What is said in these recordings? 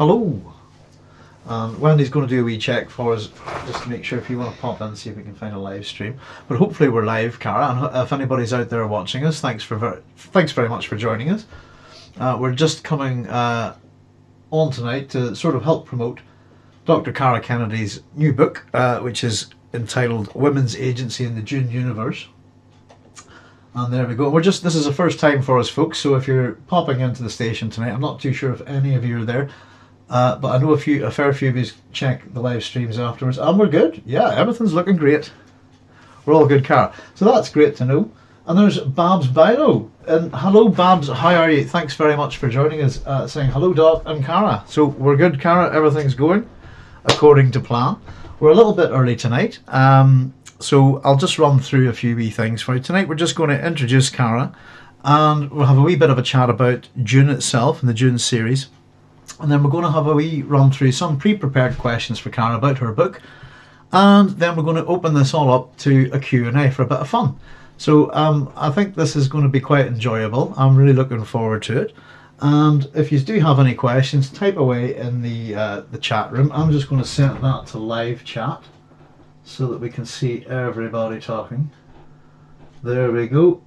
hello. And Wendy's going to do a wee check for us just to make sure if you want to pop in and see if we can find a live stream. But hopefully we're live, Cara. And if anybody's out there watching us, thanks for ver- thanks very much for joining us. Uh, we're just coming uh, on tonight to sort of help promote Dr. Cara Kennedy's new book, uh, which is entitled Women's Agency in the Dune Universe. And there we go. We're just this is the first time for us, folks. So if you're popping into the station tonight, I'm not too sure if any of you are there, uh, but I know a few, a fair few of you check the live streams afterwards, and we're good. Yeah, everything's looking great. We're all good, Cara. So that's great to know. And there's Babs Bino. And hello, Babs. How are you? Thanks very much for joining us. Uh, saying hello, Doc and Cara. So we're good, Cara. Everything's going according to plan. We're a little bit early tonight. Um, so I'll just run through a few wee things for you. Tonight we're just going to introduce Cara and we'll have a wee bit of a chat about Dune itself and the Dune series. And then we're going to have a wee run through some pre-prepared questions for Cara about her book. And then we're going to open this all up to a Q&A for a bit of fun. So um, I think this is going to be quite enjoyable. I'm really looking forward to it. And if you do have any questions, type away in the uh, the chat room. I'm just going to set that to live chat so that we can see everybody talking. There we go.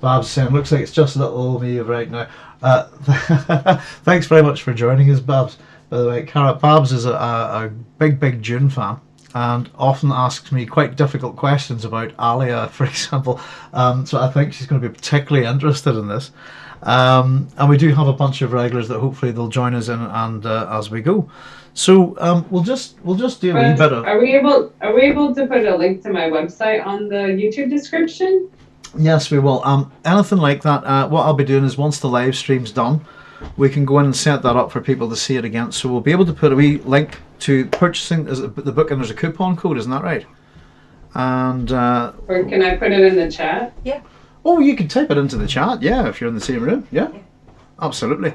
Babs saying, looks like it's just a little me right now. Uh, thanks very much for joining us, Babs. By the way, Cara Babs is a, a, a big, big Dune fan and often asks me quite difficult questions about Alia, for example. Um, so I think she's going to be particularly interested in this. Um, and we do have a bunch of regulars that hopefully they'll join us in and uh, as we go. So um, we'll just we'll just do a wee bit of. Are we able Are we able to put a link to my website on the YouTube description? Yes, we will. Um, anything like that. Uh, what I'll be doing is once the live stream's done, we can go in and set that up for people to see it again. So we'll be able to put a wee link to purchasing the book, and there's a coupon code, isn't that right? And uh, or can I put it in the chat? Yeah. Oh, you can type it into the chat. Yeah, if you're in the same room. Yeah, yeah. absolutely.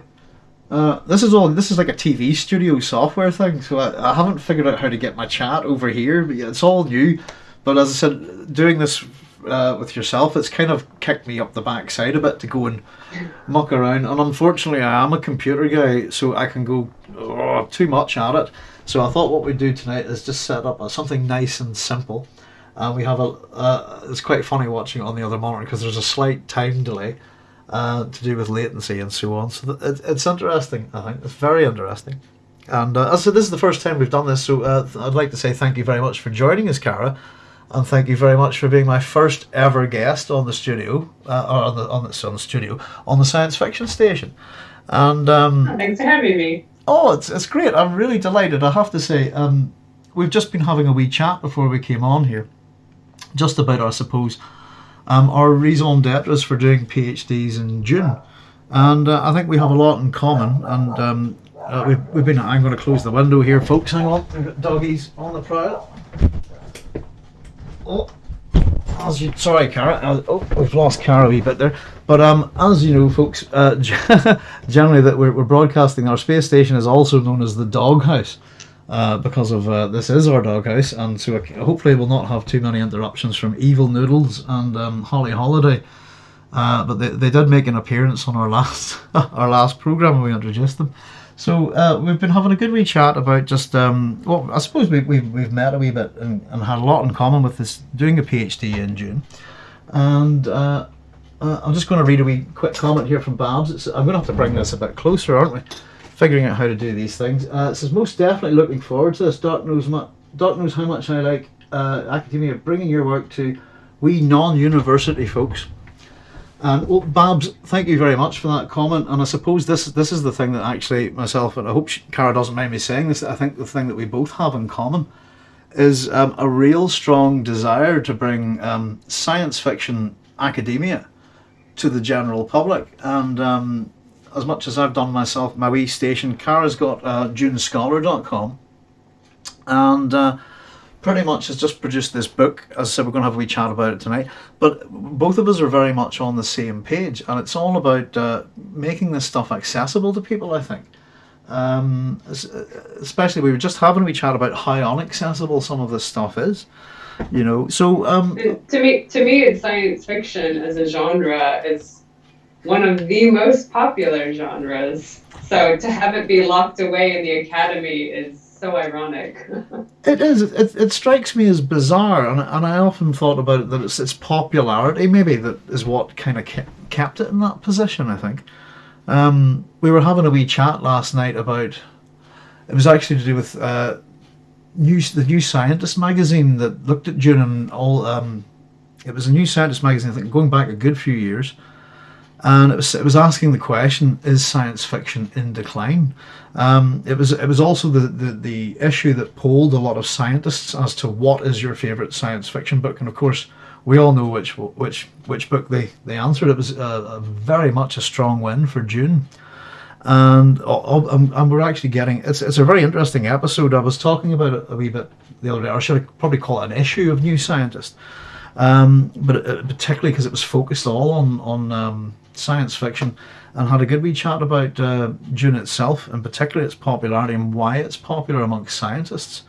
Uh, this is all. This is like a TV studio software thing, so I, I, haven't figured out how to get my chat over here. But yeah, it's all new. But as I said, doing this uh, with yourself, it's kind of kicked me up the backside a bit to go and muck around. And unfortunately, I am a computer guy, so I can go oh, too much at it. So I thought what we'd do tonight is just set up something nice and simple. And we have a. Uh, it's quite funny watching it on the other monitor because there's a slight time delay uh, to do with latency and so on. So it, it's interesting, I think. It's very interesting. And uh, said, this is the first time we've done this, so uh, I'd like to say thank you very much for joining us, Cara, and thank you very much for being my first ever guest on the studio, uh, or on the on the, on the studio on the science fiction station. And um, oh, thanks for having me. Oh, it's it's great. I'm really delighted. I have to say, um, we've just been having a wee chat before we came on here, just about, I suppose um, our raison d'etre for doing PhDs in Dune. And uh, I think we have a lot in common. And um, uh, we've, we've been, I'm going to close the window here, folks. Hang on, we've got doggies on the prowl. Oh, as you, sorry, Cara. Uh, oh, we've lost Cara a wee bit there. But um, as you know, folks, uh, generally that we're, we're broadcasting, our space station is also known as the Doghouse uh, because of uh, this is our doghouse, and so hopefully we'll not have too many interruptions from Evil Noodles and um, Holly Holiday. Uh, but they, they did make an appearance on our last our last program when we introduced them. So uh, we've been having a good wee chat about just um, well, I suppose we, we've we've met a wee bit and, and had a lot in common with this doing a PhD in Dune, and. Uh, uh, I'm just going to read a wee quick comment here from Babs. It's, I'm going to have to bring this a bit closer, aren't we? figuring out how to do these things. Uh, it says most definitely looking forward to this. Doc knows, Doc knows how much I like uh, academia, bringing your work to we non-university folks. And well, Babs, thank you very much for that comment. And I suppose this this is the thing that actually myself and I hope Cara doesn't mind me saying this. I think the thing that we both have in common is um, a real strong desire to bring um, science fiction academia to the general public. And um, as much as I've done myself, my wee station, Cara's got uh, dunescholar.com and uh, pretty much has just produced this book. As I said, we're going to have a wee chat about it tonight. But both of us are very much on the same page, and it's all about uh, making this stuff accessible to people, I think. Um, especially, we were just having a wee chat about how inaccessible some of this stuff is. You know, so um, to me, to me, it's science fiction as a genre is one of the most popular genres. So to have it be locked away in the academy is so ironic. It is. It, it strikes me as bizarre, and, and I often thought about it that it's its popularity maybe that is what kind of kept, kept it in that position. I think. Um, we were having a wee chat last night about. It was actually to do with uh, news, the New Scientist magazine that looked at Dune and all. Um, it was a New Scientist magazine, I think, going back a good few years, and it was it was asking the question: Is science fiction in decline? Um, it was it was also the, the the issue that polled a lot of scientists as to what is your favorite science fiction book, and of course we all know which which which book they they answered. It was a, a very much a strong win for Dune and and, and we're actually getting it's it's a very interesting episode. I was talking about it a wee bit the other day, or should I probably call it an issue of New Scientist, um, but it, particularly because it was focused all on on um, science fiction and had a good wee chat about uh, Dune itself, and particularly its popularity and why it's popular amongst scientists.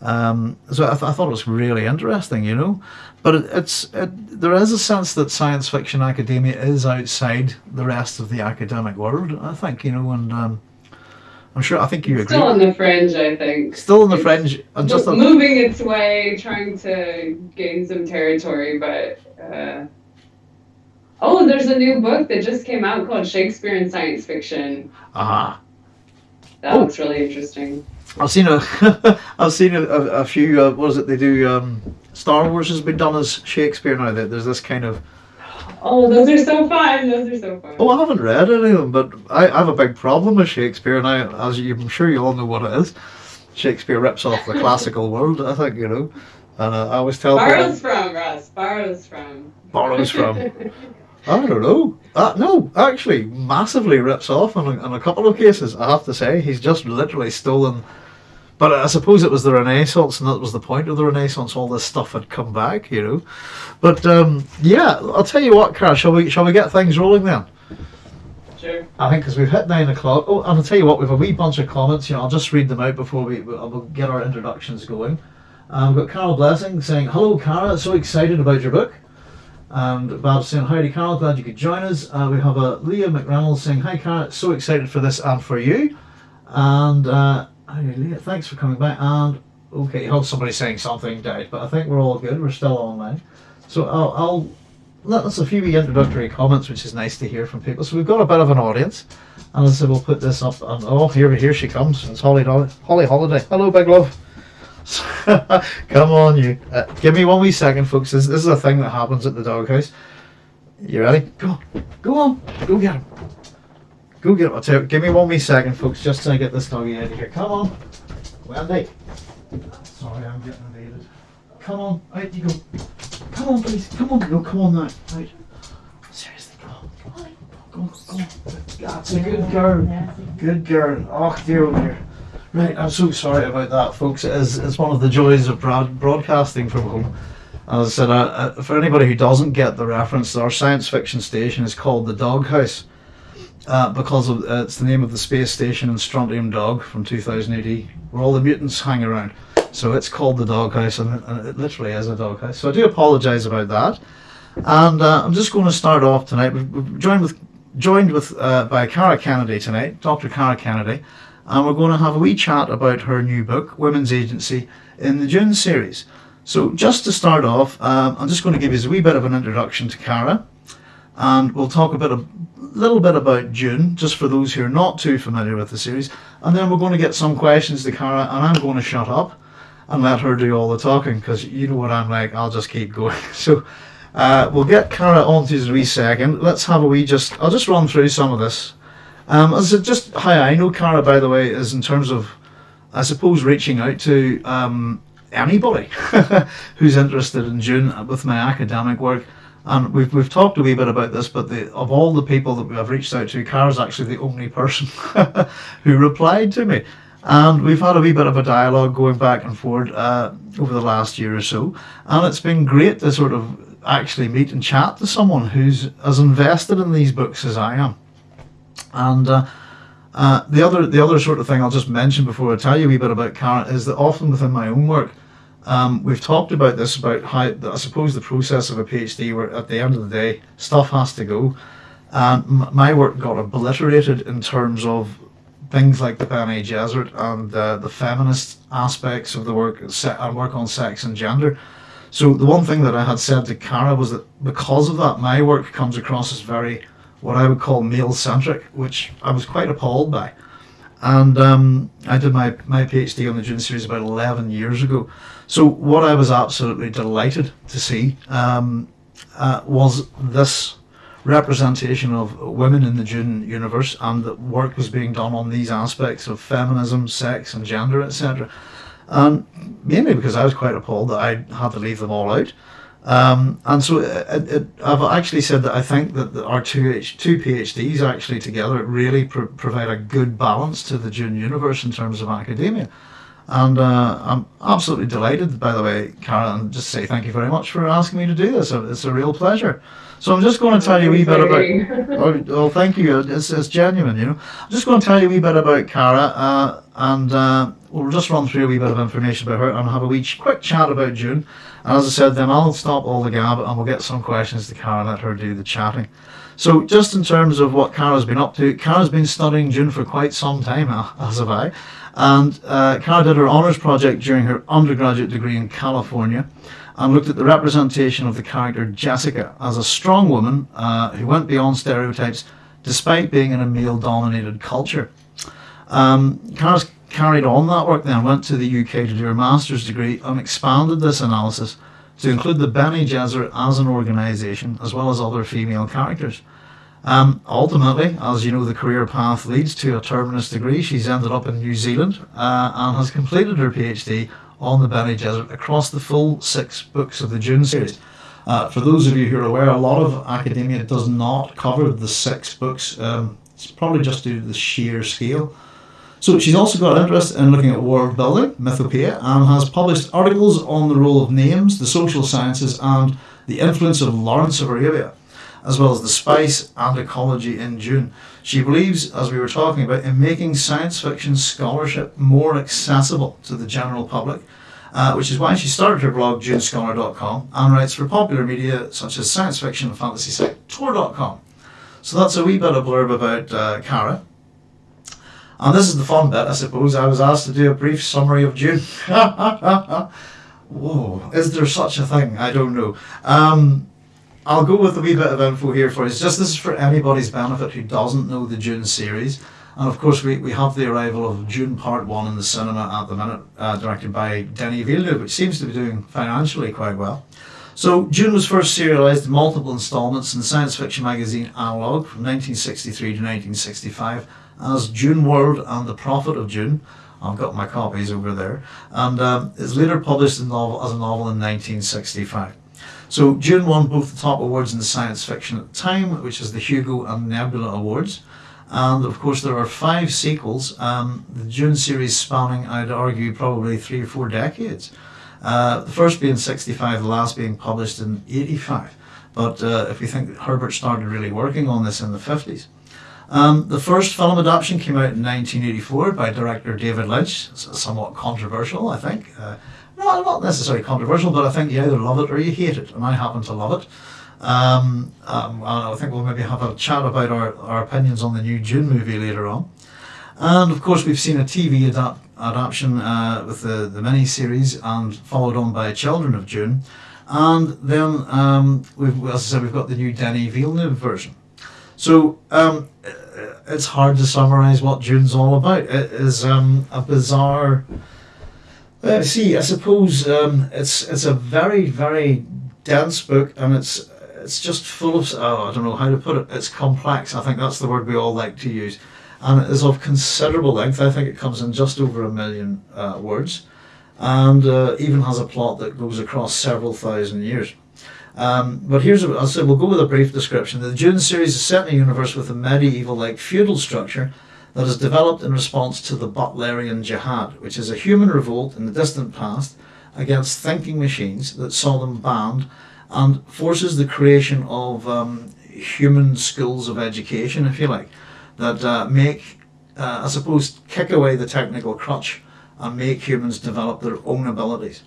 Um, so I, th- I, thought it was really interesting, you know. But it, it's it, there is a sense that science fiction academia is outside the rest of the academic world. I think, you know, and um, I'm sure I think you agree. Still on the fringe, I think. Still on the fringe, and just moving its way, trying to gain some territory, but. Uh, Oh, there's a new book that just came out called Shakespeare in Science Fiction. Ah. Uh-huh. That oh. looks really interesting. I've seen a, I've seen a, a, a few. Uh, what is it they do? Um, Star Wars has been done as Shakespeare now. That there's this kind of. Oh, those are so fun! Those are so fun. Oh, I haven't read any of them, but I, I have a big problem with Shakespeare, and I, as you, I'm sure you all know what it is. Shakespeare rips off the classical world. I think you know, and uh, I always tell. Borrows people, from Russ. Borrows from. Borrows from. I don't know. Uh, no, actually, massively rips off in a, in a couple of cases. I have to say, he's just literally stolen. But I suppose it was the Renaissance, and that was the point of the Renaissance. All this stuff had come back, you know. But um, yeah, I'll tell you what, Cara. Shall we? Shall we get things rolling then? Sure. I think because we've hit nine o'clock. Oh, and I'll tell you what, we've a wee bunch of comments. You know, I'll just read them out before we we'll get our introductions going. Um, we've got Carol Blessing saying, "Hello, Cara. So excited about your book." And Bob saying, Howdy Carol, glad you could join us. Uh, we have a Leah McReynolds saying, Hi Carol, so excited for this and for you. And uh, Leah, thanks for coming back. And okay, oh, somebody saying something died, but I think we're all good. We're still online. So I'll, I'll let us a few introductory comments, which is nice to hear from people. So we've got a bit of an audience. And I said, we'll put this up. And oh, here, here she comes. It's Holly, Holly Holiday. Hello, big love. Come on, you. Uh, give me one wee second, folks. This, this is a thing that happens at the doghouse. You ready? Go, go on, go get him. Go get him. I'll tell you, give me one wee second, folks, just to get this doggy out of here. Come on, Wendy. Sorry, I'm getting invaded. Come on, out you go. Come on, please. Come on, no, come on now. Out. Seriously, come on. Go on, go on. That's a good girl. Good girl. Oh dear, oh dear. Right, I'm so sorry about that, folks. It is, it's one of the joys of broad, broadcasting from home. As I said, uh, for anybody who doesn't get the reference, our science fiction station is called the Doghouse uh, because of, uh, it's the name of the space station in Strontium Dog from 2000 AD, where all the mutants hang around. So it's called the Doghouse, and it, and it literally is a doghouse. So I do apologise about that. And uh, I'm just going to start off tonight. We've, we've joined with joined with uh, by Cara Kennedy tonight, Dr. Cara Kennedy and we're going to have a wee chat about her new book, Women's Agency, in the Dune series. So, just to start off, um, I'm just going to give you a wee bit of an introduction to Cara, and we'll talk a bit, a little bit about Dune, just for those who are not too familiar with the series, and then we're going to get some questions to Cara, and I'm going to shut up and let her do all the talking because you know what I'm like. I'll just keep going. So. Uh, we'll get Cara onto the wee second. Let's have a wee just. I'll just run through some of this um, as just how I know Cara, by the way, is in terms of, I suppose, reaching out to um, anybody who's interested in Dune with my academic work. And we've, we've talked a wee bit about this, but the, of all the people that have reached out to, Cara's actually the only person who replied to me. And we've had a wee bit of a dialogue going back and forward uh, over the last year or so. And it's been great to sort of actually meet and chat to someone who's as invested in these books as I am. And uh, uh, the other the other sort of thing I'll just mention before I tell you a wee bit about Cara is that often within my own work, um, we've talked about this about how I suppose the process of a PhD, where at the end of the day stuff has to go, And my work got obliterated in terms of things like the Bene Gesserit and uh, the feminist aspects of the work, and work on sex and gender. So the one thing that I had said to Cara was that because of that, my work comes across as very, what I would call male-centric, which I was quite appalled by. And um, I did my, my PhD on the Dune series about 11 years ago. So what I was absolutely delighted to see um, uh, was this representation of women in the Dune universe and that work was being done on these aspects of feminism, sex and gender, etc. And mainly because I was quite appalled that I had to leave them all out. Um, and so it, it, I've actually said that I think that our two, H, two PhDs actually together really pro- provide a good balance to the Dune universe in terms of academia. And uh, I'm absolutely delighted, by the way, Cara, and just say thank you very much for asking me to do this. It's a real pleasure. So I'm just going to tell you a wee bit about. Oh, well, thank you. It's, it's genuine, you know. I'm just going to tell you a wee bit about Cara, uh, and uh, we'll just run through a wee bit of information about her and have a wee quick chat about Dune. And as I said, then I'll stop all the gab and we'll get some questions to Cara and let her do the chatting. So, just in terms of what Cara's been up to, Cara's been studying Dune for quite some time, as have I. And uh, Cara did her honours project during her undergraduate degree in California and looked at the representation of the character Jessica as a strong woman uh, who went beyond stereotypes despite being in a male dominated culture. Um, carried on that work then, went to the UK to do her master's degree and expanded this analysis to include the Bene Gesserit as an organisation as well as other female characters. Um, ultimately, as you know, the career path leads to a terminus degree. She's ended up in New Zealand uh, and has completed her PhD on the Bene Gesserit across the full six books of the Dune series. Uh, for those of you who are aware, a lot of academia does not cover the six books. Um, it's probably just due to the sheer scale. So she's also got an interest in looking at world building, mythopoeia, and has published articles on the role of names, the social sciences, and the influence of Lawrence of Arabia, as well as the spice and ecology in Dune. She believes, as we were talking about, in making science fiction scholarship more accessible to the general public, uh, which is why she started her blog, dunescholar.com, and writes for popular media such as science fiction and fantasy site Tor.com. So that's a wee bit of blurb about uh, Cara. And this is the fun bit, I suppose. I was asked to do a brief summary of Dune. Whoa, is there such a thing? I don't know. Um, I'll go with a wee bit of info here for you. It's just this is for anybody's benefit who doesn't know the Dune series. And of course, we, we have the arrival of Dune Part 1 in the cinema at the minute, uh, directed by Denis Villeneuve, which seems to be doing financially quite well. So, Dune was first serialized in multiple installments in the science fiction magazine Analog from 1963 to 1965 as Dune World and the Prophet of Dune. I've got my copies over there. And um, later published as a novel in 1965. So Dune won both the top awards in the science fiction at the time, which is the Hugo and Nebula Awards. And of course, there are five sequels, um, the Dune series spanning, I'd argue, probably three or four decades. Uh, the first being 65, the last being published in 85. But uh, if we think Herbert started really working on this in the 50s. Um, the first film adaptation came out in 1984 by director David Lynch. It's somewhat controversial, I think. Uh, no, not necessarily controversial, but I think you either love it or you hate it, and I happen to love it. Um, um, I think we'll maybe have a chat about our, our opinions on the new Dune movie later on. And of course, we've seen a TV adapt, adaptation uh, with the, the mini series and followed on by Children of Dune. And then, um, we've, as I said, we've got the new Denis Villeneuve version. So um, it's hard to summarize what Dune's all about. It is um, a bizarre. Uh, see, I suppose um, it's it's a very very dense book, and it's it's just full of oh, I don't know how to put it. It's complex. I think that's the word we all like to use, and it is of considerable length. I think it comes in just over a million uh, words, and uh, even has a plot that goes across several thousand years. Um, but here's, a, I'll say, we'll go with a brief description. The Dune series is set in a universe with a medieval-like feudal structure that is developed in response to the Butlerian Jihad, which is a human revolt in the distant past against thinking machines that saw them banned and forces the creation of um, human schools of education, if you like, that uh, make, uh, I suppose, kick away the technical crutch and make humans develop their own abilities.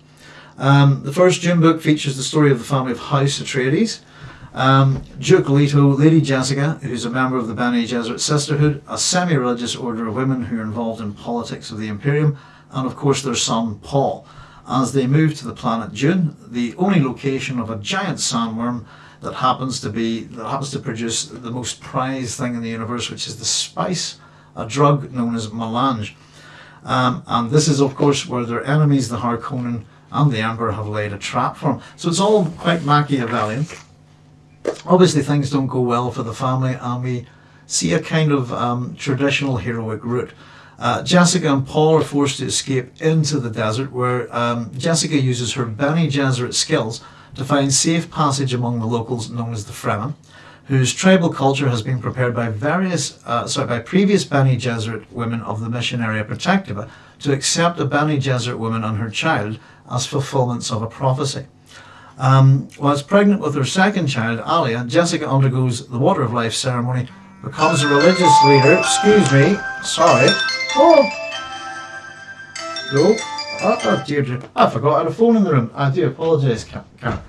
Um, the first Dune book features the story of the family of House Atreides, Um, Duke Leto, Lady Jessica, who's a member of the Bene Gesserit Sisterhood, a semi religious order of women who are involved in politics of the Imperium, and of course their son Paul. As they move to the planet Dune, the only location of a giant sandworm that happens to be that happens to produce the most prized thing in the universe, which is the spice, a drug known as melange. Um, and this is, of course, where their enemies, the Harkonnen and the Emperor, have laid a trap for them. So it's all quite Machiavellian. Obviously, things don't go well for the family, and we see a kind of um, traditional heroic route. Uh, Jessica and Paul are forced to escape into the desert, where um, Jessica uses her Bene Gesserit skills to find safe passage among the locals known as the Fremen, whose tribal culture has been prepared by various, uh, sorry, by previous Bene Gesserit women of the Missionaria Protectiva to accept a Bene Gesserit woman and her child as fulfillments of a prophecy. Um, whilst pregnant with her second child, Alia, Jessica undergoes the Water of Life ceremony, becomes a religious leader. Excuse me, sorry. Oh, no. Oh, oh dear. I forgot I had a phone in the room. I do apologise, Cara.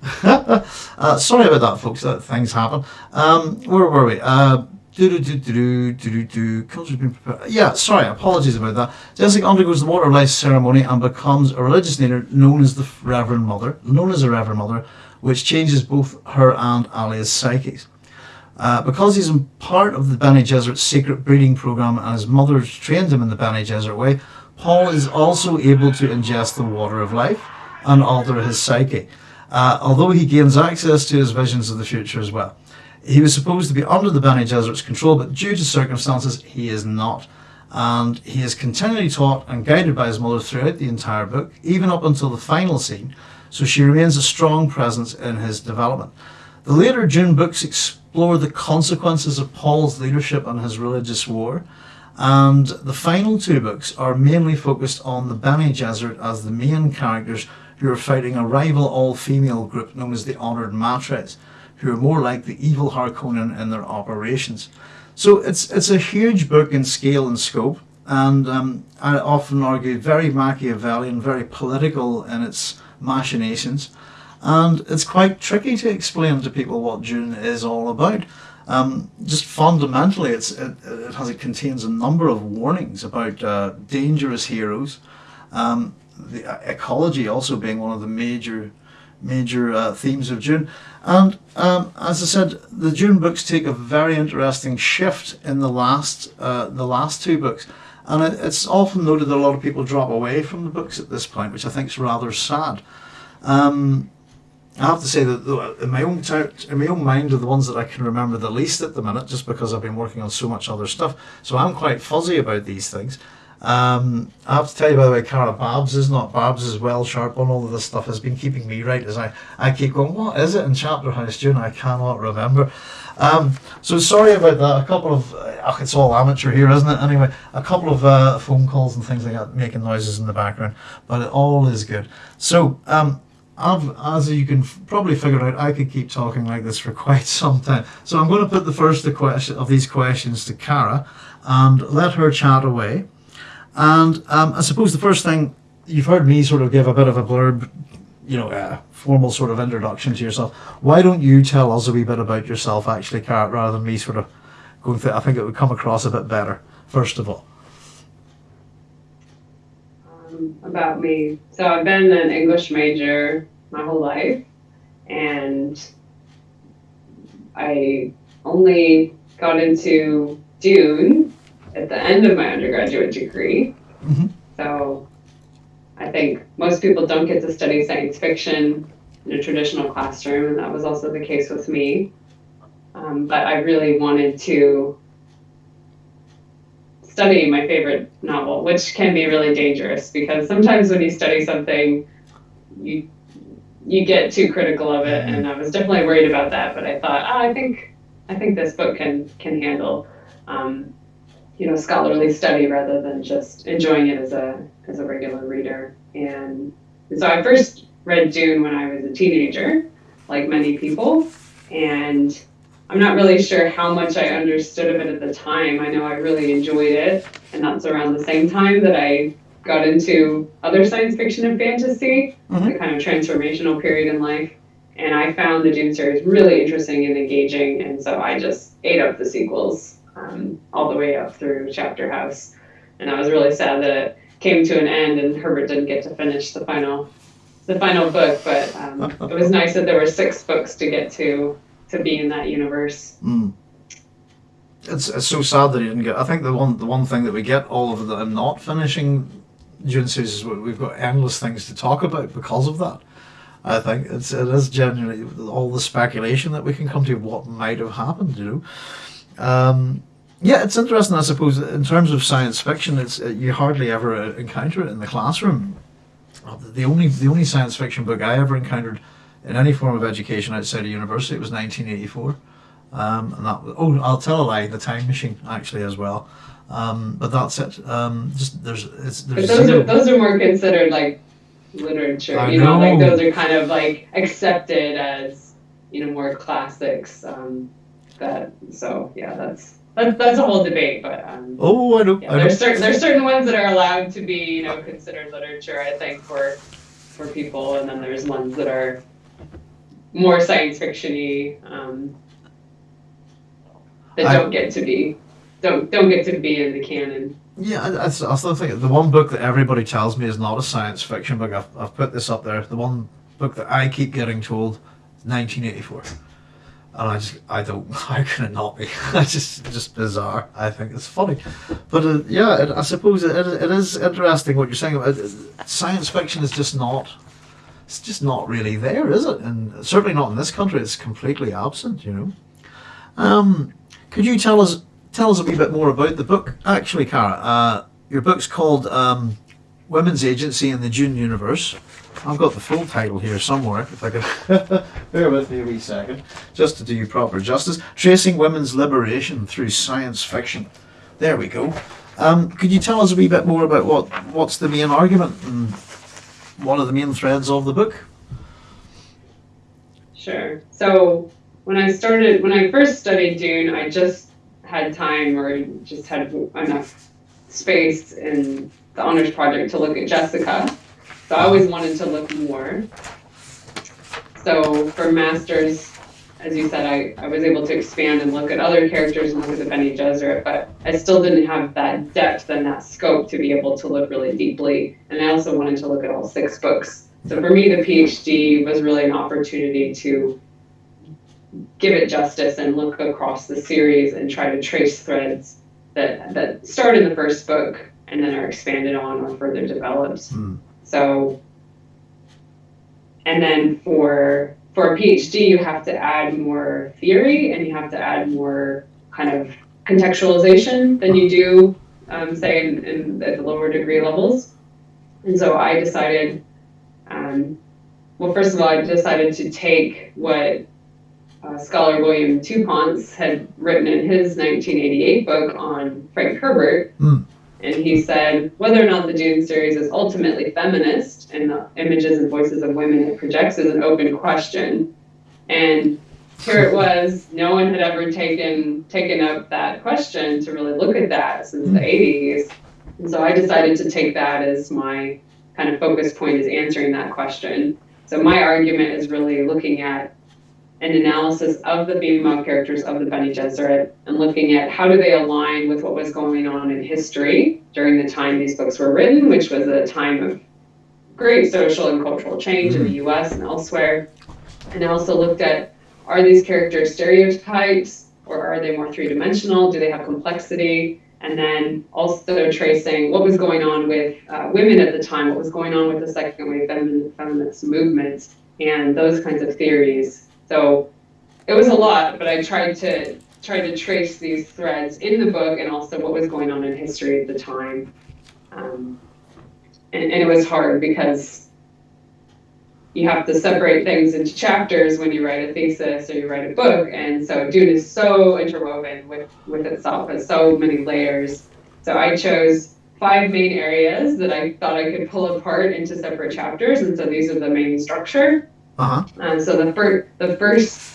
uh, sorry about that, folks. That things happen. Um, where were we? Uh, do do do do do do do. Culture's been prepared. Yeah, sorry. Apologies about that. Jessica undergoes the water life ceremony and becomes a religious leader known as the Reverend Mother, known as the Reverend Mother, which changes both her and Alia's psyches. Uh, because he's part of the Bene Gesserit secret breeding program and his mother trained him in the Bene Gesserit way, Paul is also able to ingest the water of life and alter his psyche, uh, although he gains access to his visions of the future as well. He was supposed to be under the Bene Gesserit's control, but due to circumstances, he is not. And he is continually taught and guided by his mother throughout the entire book, even up until the final scene, so she remains a strong presence in his development. The later Dune books explore the consequences of Paul's leadership and his religious war, and the final two books are mainly focused on the Bene Gesserit as the main characters who are fighting a rival all-female group known as the Honored Matres, who are more like the evil Harkonnen in their operations. So it's it's a huge book in scale and scope, and um, I often argue very Machiavellian, very political in its machinations and it's quite tricky to explain to people what Dune is all about. Um, just fundamentally, it's, it, it, has it contains a number of warnings about uh, dangerous heroes. Um, the uh, ecology also being one of the major major uh, themes of Dune. And um, as I said, the Dune books take a very interesting shift in the last uh, the last two books. And it, it's often noted that a lot of people drop away from the books at this point, which I think is rather sad. Um, I have to say that in my own in my own mind are the ones that I can remember the least at the minute, just because I've been working on so much other stuff. So I'm quite fuzzy about these things. Um, I have to tell you, by the way, Cara Babs is not Babs is well sharp on all of this stuff. Has been keeping me right as I, I keep going. What is it in Chapter House Dune? I cannot remember. Um, so sorry about that. A couple of uh, it's all amateur here, isn't it? Anyway, a couple of uh, phone calls and things like that making noises in the background, but it all is good. So um, As you can probably figure out, I could keep talking like this for quite some time. So I'm going to put the first of these questions to Cara and let her chat away. And um, I suppose the first thing you've heard me sort of give a bit of a blurb, you know, a formal sort of introduction to yourself. Why don't you tell us a wee bit about yourself, actually, Cara, rather than me sort of going through? I think it would come across a bit better, first of all about me. So I've been an English major my whole life, and I only got into Dune at the end of my undergraduate degree. Mm-hmm. So I think most people don't get to study science fiction in a traditional classroom, and that was also the case with me. Um, but I really wanted to studying my favorite novel, which can be really dangerous because sometimes when you study something, you you get too critical of it, and I was definitely worried about that. But I thought, oh, I think I think this book can can handle, um, you know, scholarly study rather than just enjoying it as a as a regular reader. And so I first read Dune when I was a teenager, like many people, and I'm not really sure how much I understood of it at the time. I know I really enjoyed it, and that's around the same time that I got into other science fiction and fantasy, mm-hmm. the kind of transformational period in life. and I found the Dune series really interesting and engaging, and so I just ate up the sequels um, all the way up through Chapter House, and I was really sad that it came to an end and Herbert didn't get to finish the final the final book, but um, it was nice that there were six books to get to to be in that universe. Mm. It's, it's so sad that he didn't get. I think the one the one thing that we get all of the not finishing Dune series is we've got endless things to talk about because of that. I think it's it is genuinely all the speculation that we can come to what might have happened. You know, um, yeah, it's interesting. I suppose in terms of science fiction, it's you hardly ever encounter it in the classroom. The only the only science fiction book I ever encountered in any form of education outside of university It was 1984. Um, and that oh I'll tell a lie the time machine actually as well um, but that's it um, just there's it's there's but those are those are more considered like literature I you know. know. like those are kind of like accepted as you know more classics um, that so yeah that's that's, that's a whole debate but um, oh I know, yeah, I there's certain there's certain ones that are allowed to be you know considered literature I think for for people and then there's ones that are more science fictiony um, that I, don't get to be don't don't get to be in the canon. Yeah, I, I, still think the one book that everybody tells me is not a science fiction book. I've, I've put this up there. The one book that I keep getting told, 1984, and I just I don't how can it not be? it's just just bizarre. I think it's funny, but uh, yeah, it, I suppose it, it is interesting what you're saying about science fiction is just not. It's just not really there, is it? And certainly not in this country. It's completely absent. You know. Um, could you tell us tell us a wee bit more about the book? Actually, Cara, uh, your book's called um, Women's Agency in the Dune Universe. I've got the full title here somewhere, if I could bear with me a wee second, just to do you proper justice. Tracing Women's Liberation Through Science Fiction. There we go. Um, could you tell us a wee bit more about what what's the main argument and what are the main threads of the book? Sure. So when I started, when I first studied Dune, I just had time or just had enough space in the honors project to look at Jessica. So I always wanted to look more. So for masters, as you said, I, I was able to expand and look at other characters and look at the Bene Gesserit, but I still didn't have that depth and that scope to be able to look really deeply. And I also wanted to look at all six books. So for me, the PhD was really an opportunity to give it justice and look across the series and try to trace threads that that start in the first book and then are expanded on or further developed. Mm. So, and then for for a PhD, you have to add more theory and you have to add more kind of contextualization than you do, um, say, in, in, at the lower degree levels. And so I decided, um, well, first of all, I decided to take what uh, scholar William Touponce had written in his 1988 book on Frank Herbert. Mm. And he said whether or not the Dune series is ultimately feminist and the images and voices of women it projects is an open question. And here it was, no one had ever taken taken up that question to really look at that since the mm-hmm. 80s. And so I decided to take that as my kind of focus point is answering that question. So my argument is really looking at an analysis of the female characters of the Bene Gesserit and looking at how do they align with what was going on in history during the time these books were written, which was a time of great social and cultural change in the mm-hmm. US and elsewhere. And I also looked at are these characters stereotypes or are they more three dimensional? Do they have complexity? And then also tracing what was going on with uh, women at the time, what was going on with the second wave feminist movement, and those kinds of theories so it was a lot, but I tried to try to trace these threads in the book and also what was going on in history at the time. Um, and, and it was hard because you have to separate things into chapters when you write a thesis or you write a book. And so Dune is so interwoven with, with itself, has so many layers. So I chose five main areas that I thought I could pull apart into separate chapters. And so these are the main structure. Uh-huh. Um, so the first, the first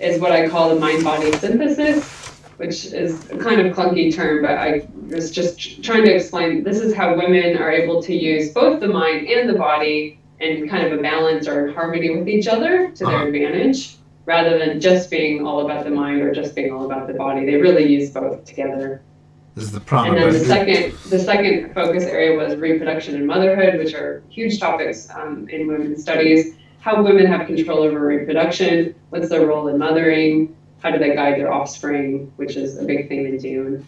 is what I call the mind-body synthesis, which is a kind of clunky term, but I was just trying to explain. This is how women are able to use both the mind and the body and kind of a balance or harmony with each other to Uh-huh. their advantage rather than just being all about the mind or just being all about the body. They really use both together. This is the problem. And then the second, the second focus area was reproduction and motherhood, which are huge topics um, in women's studies. How women have control over reproduction, what's their role in mothering, how do they guide their offspring, which is a big theme in Dune.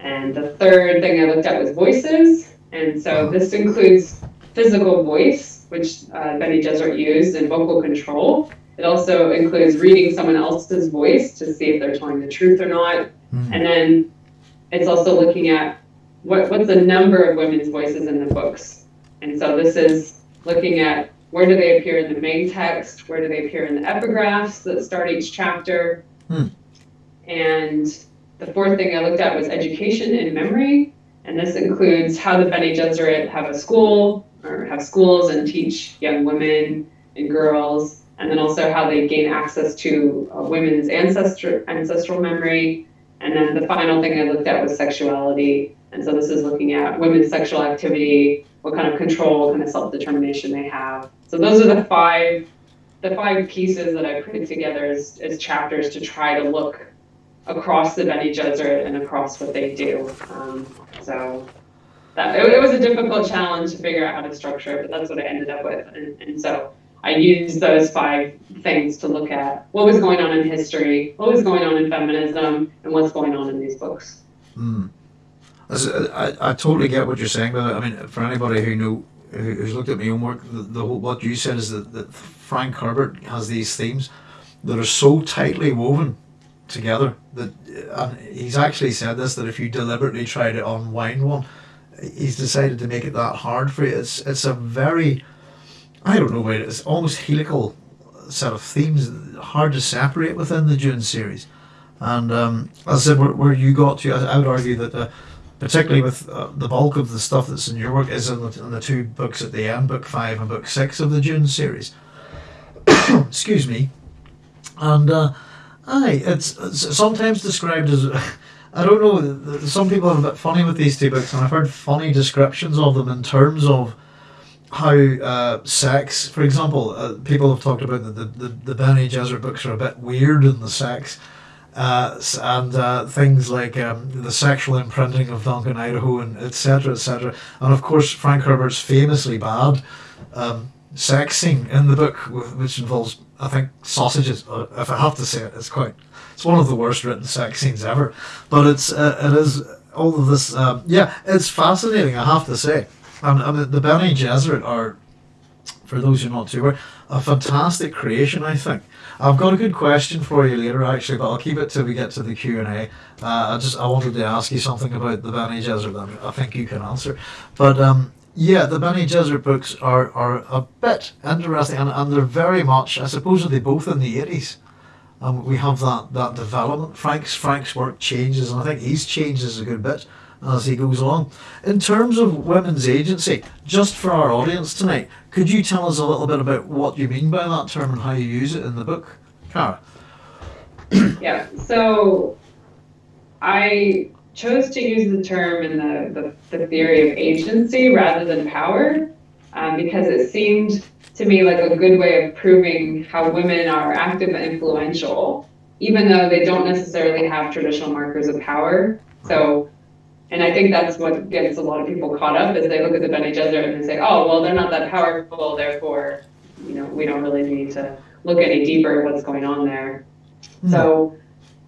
And the third thing I looked at was voices. And so this includes physical voice, which uh, Bene Gesserit used, and vocal control. It also includes reading someone else's voice to see if they're telling the truth or not. Mm. And then it's also looking at what, what's the number of women's voices in the books. And so this is looking at where do they appear in the main text, where do they appear in the epigraphs that start each chapter. Hmm. And the fourth thing I looked at was education and memory. And this includes how the Bene Gesserit have a school or have schools and teach young women and girls, and then also how they gain access to uh, women's ancestor, ancestral memory. And then the final thing I looked at was sexuality. And so this is looking at women's sexual activity, what kind of control, kind of self-determination they have. So those are the five the five pieces that I put together as, as chapters to try to look across the Bene Gesserit and across what they do. Um, so that it, it was a difficult challenge to figure out how to structure it, but that's what I ended up with. And, and so I used those five things to look at what was going on in history, what was going on in feminism, and what's going on in these books. Mm. As- I, I totally get what you're saying, but I mean, for anybody who know who's looked at my own work, the, the whole, what you said is that, that Frank Herbert has these themes that are so tightly woven together that and he's actually said this that if you deliberately try to unwind one, he's decided to make it that hard for you. It's it's a very I don't know, it's almost helical set of themes, hard to separate within the Dune series. And um, as I said, where, where you got to, I, I would argue that, uh, particularly with uh, the bulk of the stuff that's in your work, is in the, in the two books at the end, book five and book six of the Dune series. Excuse me. And uh, aye, it's, it's sometimes described as. I don't know. Some people are a bit funny with these two books, and I've heard funny descriptions of them in terms of how uh, sex, for example, uh, people have talked about that the, the, the Bene Gesserit books are a bit weird in the sex, uh, and uh, things like um, the sexual imprinting of Duncan Idaho and etc. etc. And of course, Frank Herbert's famously bad um, sex scene in the book, which involves, I think, sausages. uh, If I have to say it, it's quite, it's one of the worst written sex scenes ever. But it's, uh, it is all of this. Um, yeah, it's fascinating. I have to say. And, and the Bene Gesserit are, for those who are not too aware, a fantastic creation. I think. I've got a good question for you later, actually, but I'll keep it till we get to the Q and A. Uh, I just I wanted to ask you something about the Bene Gesserit that I think you can answer. But um, yeah, the Bene Gesserit books are, are a bit interesting, and, and they're very much. I suppose they both in the eighties. Um, we have that, that development. Frank's Frank's work changes, and I think he's changes a good bit as he goes along. In terms of women's agency, just for our audience tonight, could you tell us a little bit about what you mean by that term and how you use it in the book, Cara? Yeah, so I chose to use the term in the, the, the theory of agency rather than power um, because it seemed to me like a good way of proving how women are active and influential, even though they don't necessarily have traditional markers of power. So, and I think that's what gets a lot of people caught up is they look at the Bene Gesserit and they say, oh, well, they're not that powerful, therefore, you know, we don't really need to look any deeper at what's going on there. Hmm. So,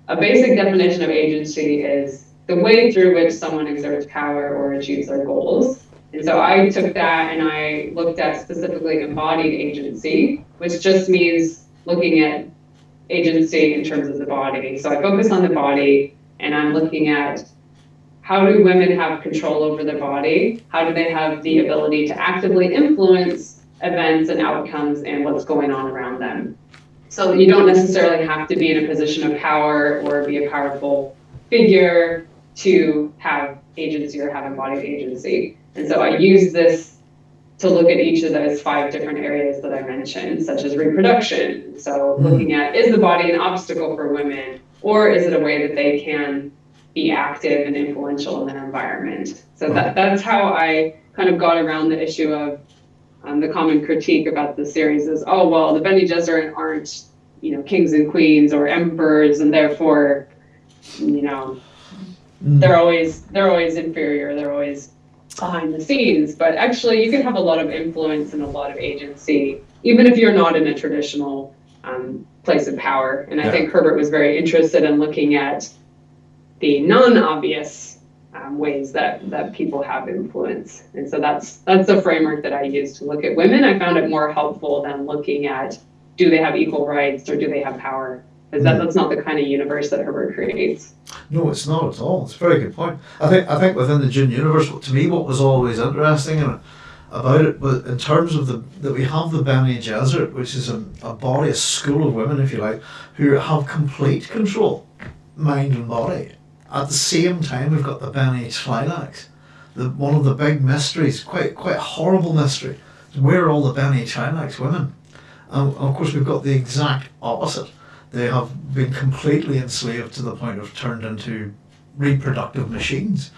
a basic definition of agency is the way through which someone exerts power or achieves their goals. And so I took that and I looked at specifically embodied agency, which just means looking at agency in terms of the body. So I focus on the body and I'm looking at how do women have control over their body? How do they have the ability to actively influence events and outcomes and what's going on around them? So you don't necessarily have to be in a position of power or be a powerful figure to have agency or have embodied agency. And so I use this to look at each of those five different areas that I mentioned, such as reproduction. So mm-hmm. looking at is the body an obstacle for women, or is it a way that they can be active and influential in their environment? So that, that's how I kind of got around the issue of um, the common critique about the series is, oh well, the Bene Gesserit aren't, you know, kings and queens or emperors, and therefore, you know, Mm. they're always they're always inferior. They're always behind the scenes. But actually, you can have a lot of influence and a lot of agency, even if you're not in a traditional um, place of power. And I Yeah. think Herbert was very interested in looking at the non-obvious um, ways that that people have influence. And so that's that's the framework that I use to look at women. I found it more helpful than looking at do they have equal rights or do they have power? Because that, that's not the kind of universe that Herbert creates. No, it's not at all. It's a very good point. I think I think within the Dune universe, to me, what was always interesting and about it, but in terms of the that we have the Bene Gesserit, which is a, a body, a school of women, if you like, who have complete control, mind and body. At the same time, we've got the Bene Tleilax, the one of the big mysteries, quite quite horrible mystery. Where are all the Bene Tleilax women? And of course, we've got the exact opposite. They have been completely enslaved to the point of turned into reproductive machines.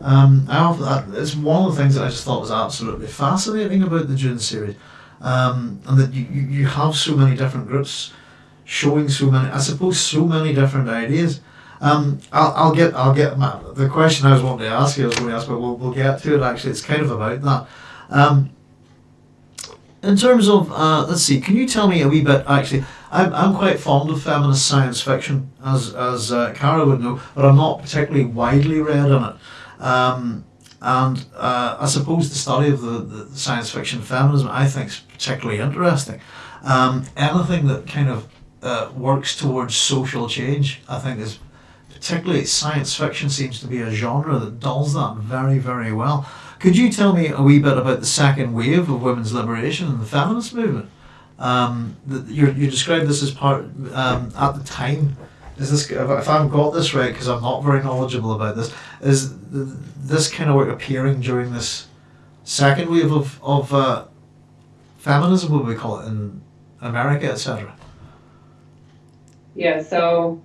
Um, that. It's one of the things that I just thought was absolutely fascinating about the Dune series, um, and that you, you have so many different groups showing so many. I suppose so many different ideas. Um, I'll, I'll get I'll get my, the question I was wanting to ask you. I was going to ask, but we'll, we'll get to it. Actually, it's kind of about that. Um, in terms of uh, let's see, can you tell me a wee bit? Actually, I'm, I'm quite fond of feminist science fiction, as as uh, Cara would know, but I'm not particularly widely read in it. Um, and uh, I suppose the study of the, the science fiction feminism I think is particularly interesting. Um, anything that kind of uh, works towards social change, I think is particularly science fiction seems to be a genre that does that very very well. Could you tell me a wee bit about the second wave of women's liberation and the feminist movement? Um, the, you you described this as part um, at the time. Is this if I haven't got this right because I'm not very knowledgeable about this? Is this kind of work appearing during this second wave of of uh, feminism? What we call it in America, etc. Yeah. So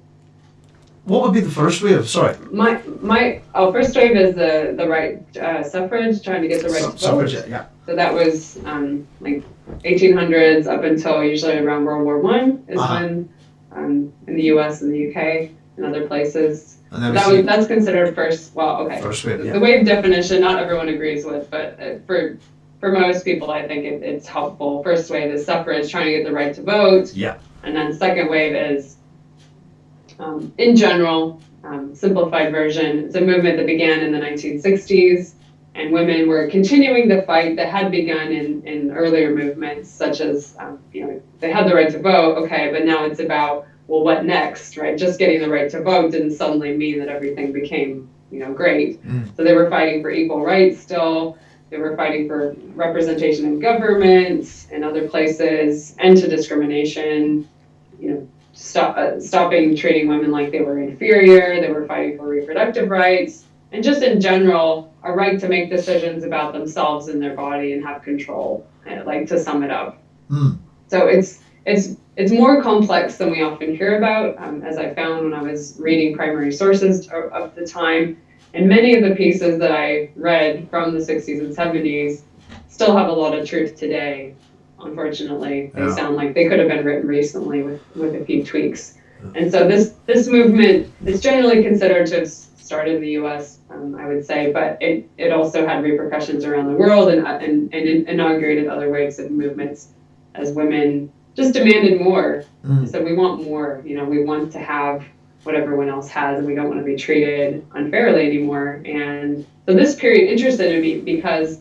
What would be the first wave? Sorry, My my oh first wave is the the right uh, suffrage, trying to get the right Su- to vote. suffragette. Yeah. So that was um, like 1800s up until usually around World War One is Uh-huh. when um, in the U.S. and the UK and other places And that was that's considered first. Well, okay. first wave. The Yeah. wave definition, not everyone agrees with, but uh, for for most people, I think it, it's helpful. First wave is suffrage, trying to get the right to vote. Yeah. And then second wave is, um, in general, um, simplified version. It's a movement that began in the 1960s, and women were continuing the fight that had begun in, in earlier movements, such as, um, you know, they had the right to vote, okay, but now it's about, well, what next, right? Just getting the right to vote didn't suddenly mean that everything became, you know, great. Mm. So they were fighting for equal rights still. They were fighting for representation in government and other places, end to discrimination, you know, stop, uh, stopping treating women like they were inferior. They were fighting for reproductive rights and just in general, a right to make decisions about themselves and their body and have control. I'd like to sum it up. Mm. So it's it's it's more complex than we often hear about, um, as I found when I was reading primary sources of, of the time. And many of the pieces that I read from the 60s and 70s still have a lot of truth today. Unfortunately, they Yeah. sound like they could have been written recently with, with a few tweaks. And so this this movement is generally considered to have started in the U.S. Um, I would say, but it, it also had repercussions around the world and, and, and inaugurated other waves of movements as women just demanded more. Mm. So we want more. You know, we want to have what everyone else has, and we don't want to be treated unfairly anymore. And so this period interested me because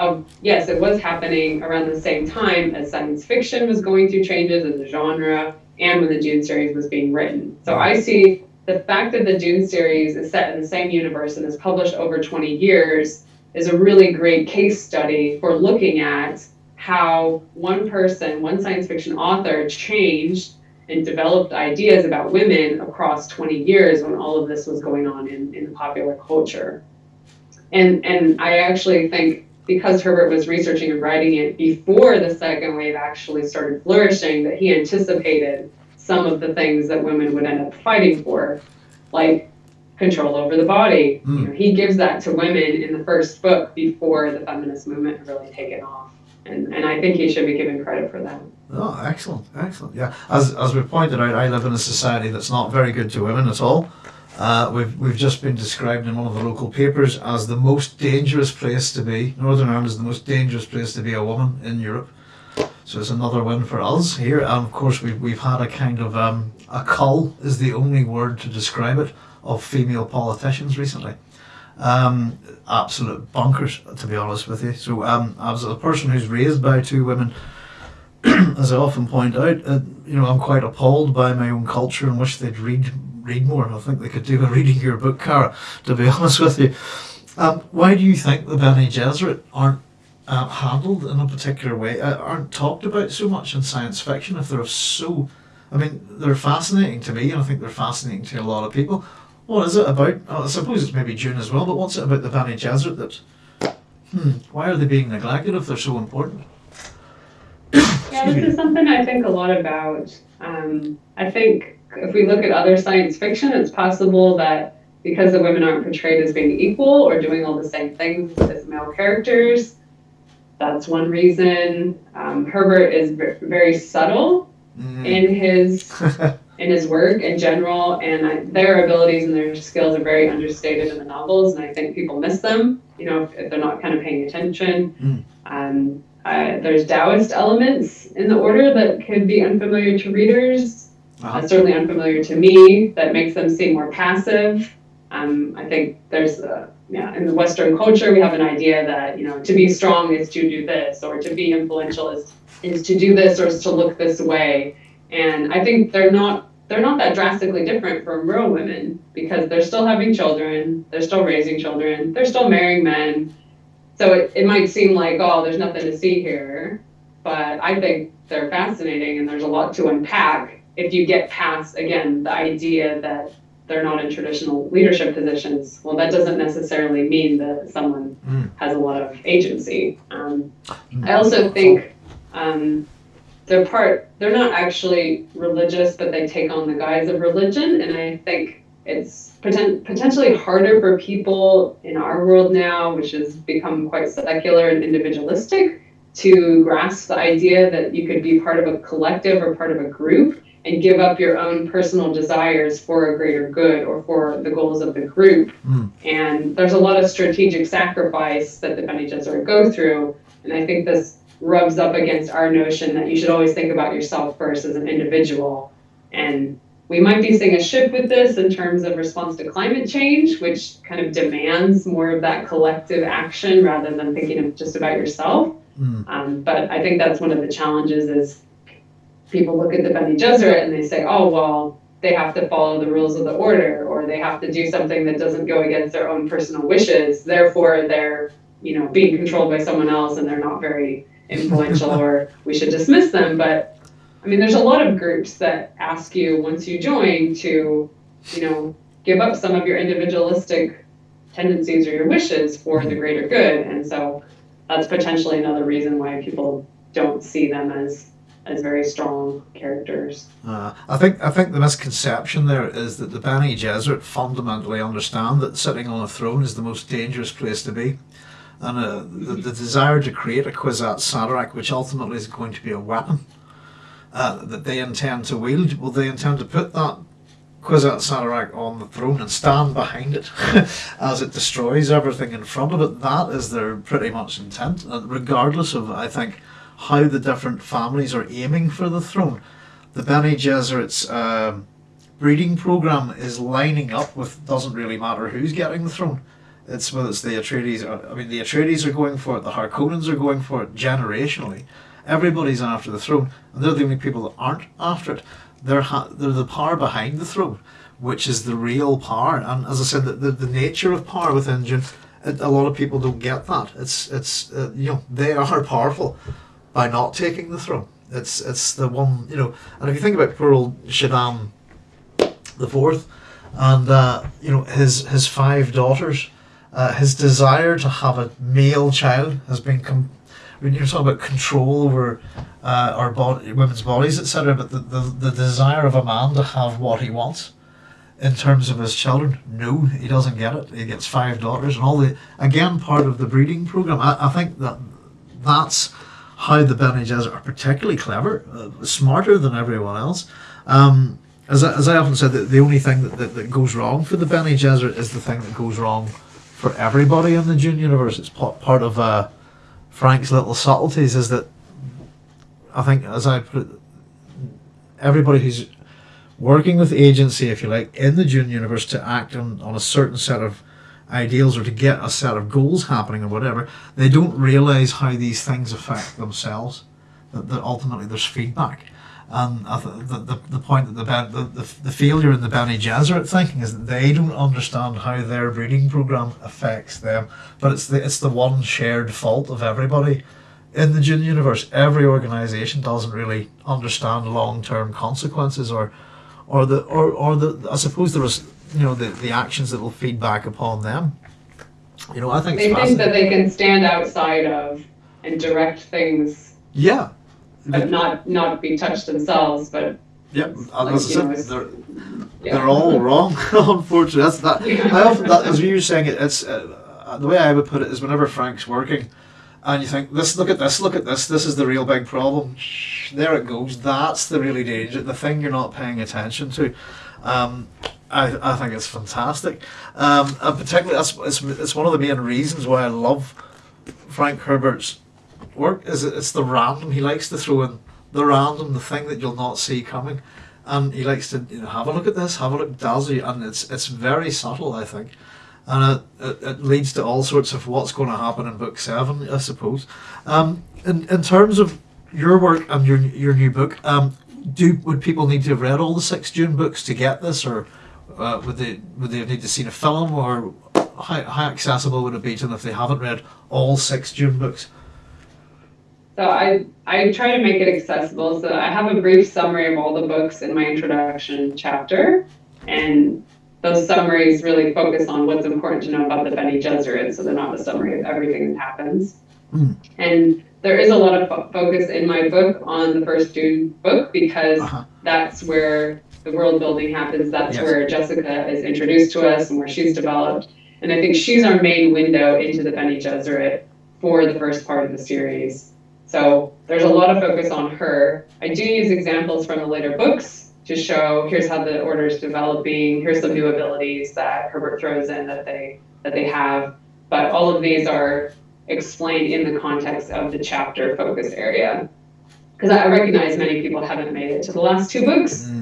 of yes, it was happening around the same time as science fiction was going through changes in the genre, and when the Dune series was being written. So I see the fact that the Dune series is set in the same universe and is published over 20 years is a really great case study for looking at how one person, one science fiction author, changed and developed ideas about women across 20 years when all of this was going on in, in popular culture. And, and I actually think because Herbert was researching and writing it before the second wave actually started flourishing, that he anticipated some of the things that women would end up fighting for, like control over the body. Mm. You know, he gives that to women in the first book before the feminist movement had really taken off. and, and I think he should be given credit for that. Oh, excellent, excellent. Yeah, as as we pointed out, I live in a society that's not very good to women at all. Uh, we've we've just been described in one of the local papers as the most dangerous place to be. Northern Ireland is the most dangerous place to be a woman in Europe. So it's another win for us here. And of course, we've we've had a kind of um, a cull is the only word to describe it of female politicians recently. Um, absolute bonkers, to be honest with you. So, um, as a person who's raised by two women, as I often point out, uh, you know, I'm quite appalled by my own culture and wish they'd read read more. I think they could do a reading your book, Cara. To be honest with you, um, why do you think the Bene Gesserit aren't uh, handled in a particular way, uh, aren't talked about so much in science fiction? If they're so, I mean, they're fascinating to me, and I think they're fascinating to a lot of people. What is it about? I suppose it's maybe Dune as well, but what's it about the Bene Gesserit that? Hmm, why are they being neglected if they're so important? Yeah, this is something I think a lot about. Um, I think if we look at other science fiction, it's possible that because the women aren't portrayed as being equal or doing all the same things as male characters, that's one reason. Um, Herbert is very subtle Mm. in his in his work in general, and I, their abilities and their skills are very understated in the novels, and I think people miss them. You know, if, if they're not kind of paying attention. Um, uh, there's Taoist elements in the order that could be unfamiliar to readers. Uh, certainly unfamiliar to me. That makes them seem more passive. Um, I think there's, uh, yeah, in the Western culture, we have an idea that you know to be strong is to do this, or to be influential is is to do this, or is to look this way. And I think they're not they're not that drastically different from real women because they're still having children, they're still raising children, they're still marrying men. So it, it might seem like, oh, there's nothing to see here, but I think they're fascinating and there's a lot to unpack if you get past, again, the idea that they're not in traditional leadership positions. Well, that doesn't necessarily mean that someone Mm. has a lot of agency. Um, Mm. I also think um, they're part, they're not actually religious, but they take on the guise of religion. And I think it's poten- potentially harder for people in our world now, which has become quite secular and individualistic, to grasp the idea that you could be part of a collective or part of a group and give up your own personal desires for a greater good or for the goals of the group. Mm. And there's a lot of strategic sacrifice that the Bene Gesserit go through. And I think this rubs up against our notion that you should always think about yourself first as an individual. And we might be seeing a shift with this in terms of response to climate change, which kind of demands more of that collective action rather than thinking of just about yourself. Mm. Um, but I think that's one of the challenges is people look at the Bene Gesserit and they say, oh, well, they have to follow the rules of the order or they have to do something that doesn't go against their own personal wishes. Therefore, they're, you know, being controlled by someone else and they're not very influential or we should dismiss them. But I mean, there's a lot of groups that ask you once you join to, you know, give up some of your individualistic tendencies or your wishes for the greater good. And so that's potentially another reason why people don't see them as as very strong characters. Uh, I think I think the misconception there is that the Bene Gesserit fundamentally understand that sitting on a throne is the most dangerous place to be, and uh, the, the desire to create a Kwisatz Haderach, which ultimately is going to be a weapon uh, that they intend to wield. Well, they intend to put that Kwisatz Haderach on the throne and stand behind it as it destroys everything in front of it. That is their pretty much intent, regardless of I think how the different families are aiming for the throne the Bene Gesserit's um, breeding program is lining up with doesn't really matter who's getting the throne. It's whether it's the Atreides. Or, I mean, the Atreides are going for it. The Harkonnens are going for it generationally. Everybody's after the throne, and they're the only people that aren't after it. They're they're the power behind the throne, which is the real power. And as I said, the, the, the nature of power within Dune, it, a lot of people don't get that. It's it's uh, you know they are powerful by not taking the throne. It's it's the one you know, and if you think about poor old Shaddam the fourth, and uh, you know his his five daughters, uh, his desire to have a male child has been. Com- when you're talking about control over uh, our body, women's bodies, etc., but the, the the desire of a man to have what he wants in terms of his children, no, he doesn't get it. He gets five daughters, and all the again part of the breeding program. I, I think that that's how the Bene Gesserit are particularly clever, uh, smarter than everyone else. Um, as, I, as I often said, the, the only thing that, that, that goes wrong for the Bene Gesserit is the thing that goes wrong for everybody in the Dune universe. It's part, of uh, Frank's little subtleties is that I think, as I put it, everybody who's working with agency, if you like, in the Dune universe to act on, on a certain set of ideals or to get a set of goals happening or whatever, they don't realize how these things affect themselves. That, that ultimately there's feedback. And the, the, the point that the, the, the, failure in the Bene Gesserit thinking is that they don't understand how their breeding program affects them. But it's the, it's the one shared fault of everybody in the Dune universe. Every organization doesn't really understand long term consequences or or the or, or the I suppose there is you know the, the actions that will feed back upon them. You know, I think They think that they can stand outside of and direct things, Yeah. but not not be touched themselves. But Yep, and Like, as I said, they're, yeah. they're all wrong. Unfortunately, that's that. I often that as you were saying it, it's uh, the way I would put it is whenever Frank's working, and you think this, look at this, look at this, this is the real big problem. There it goes. That's the really danger. The thing you're not paying attention to. Um, I, I think it's fantastic, um, and particularly that's it's, it's one of the main reasons why I love Frank Herbert's work. Is it, it's the random. He likes to throw in the random, the thing that you'll not see coming, and he likes to you know, have a look at this, have a look, dazzle you, and it's it's very subtle, I think, and it, it, it leads to all sorts of what's going to happen in book seven, I suppose. Um, in in terms of your work and your your new book, um, do would people need to have read all the six Dune books to get this, or uh, would they would they need to see a film, or how, how accessible would it be to them if they haven't read all six Dune books? So I I try to make it accessible. So I have a brief summary of all the books in my introduction chapter, and those summaries really focus on what's important to know about the Bene Gesserit. So they're not a summary of everything that happens. Mm. And there is a lot of fo- focus in my book on the first Dune book because Uh-huh. that's where the world building happens. That's Yes. where Jessica is introduced to us and where she's developed. And I think she's our main window into the Bene Gesserit for the first part of the series. So there's a lot of focus on her. I do use examples from the later books to show here's how the order is developing, here's some new abilities that Herbert throws in that they that they have. But all of these are explained in the context of the chapter focus area. Because I recognize many people haven't made it to the last two books, Mm.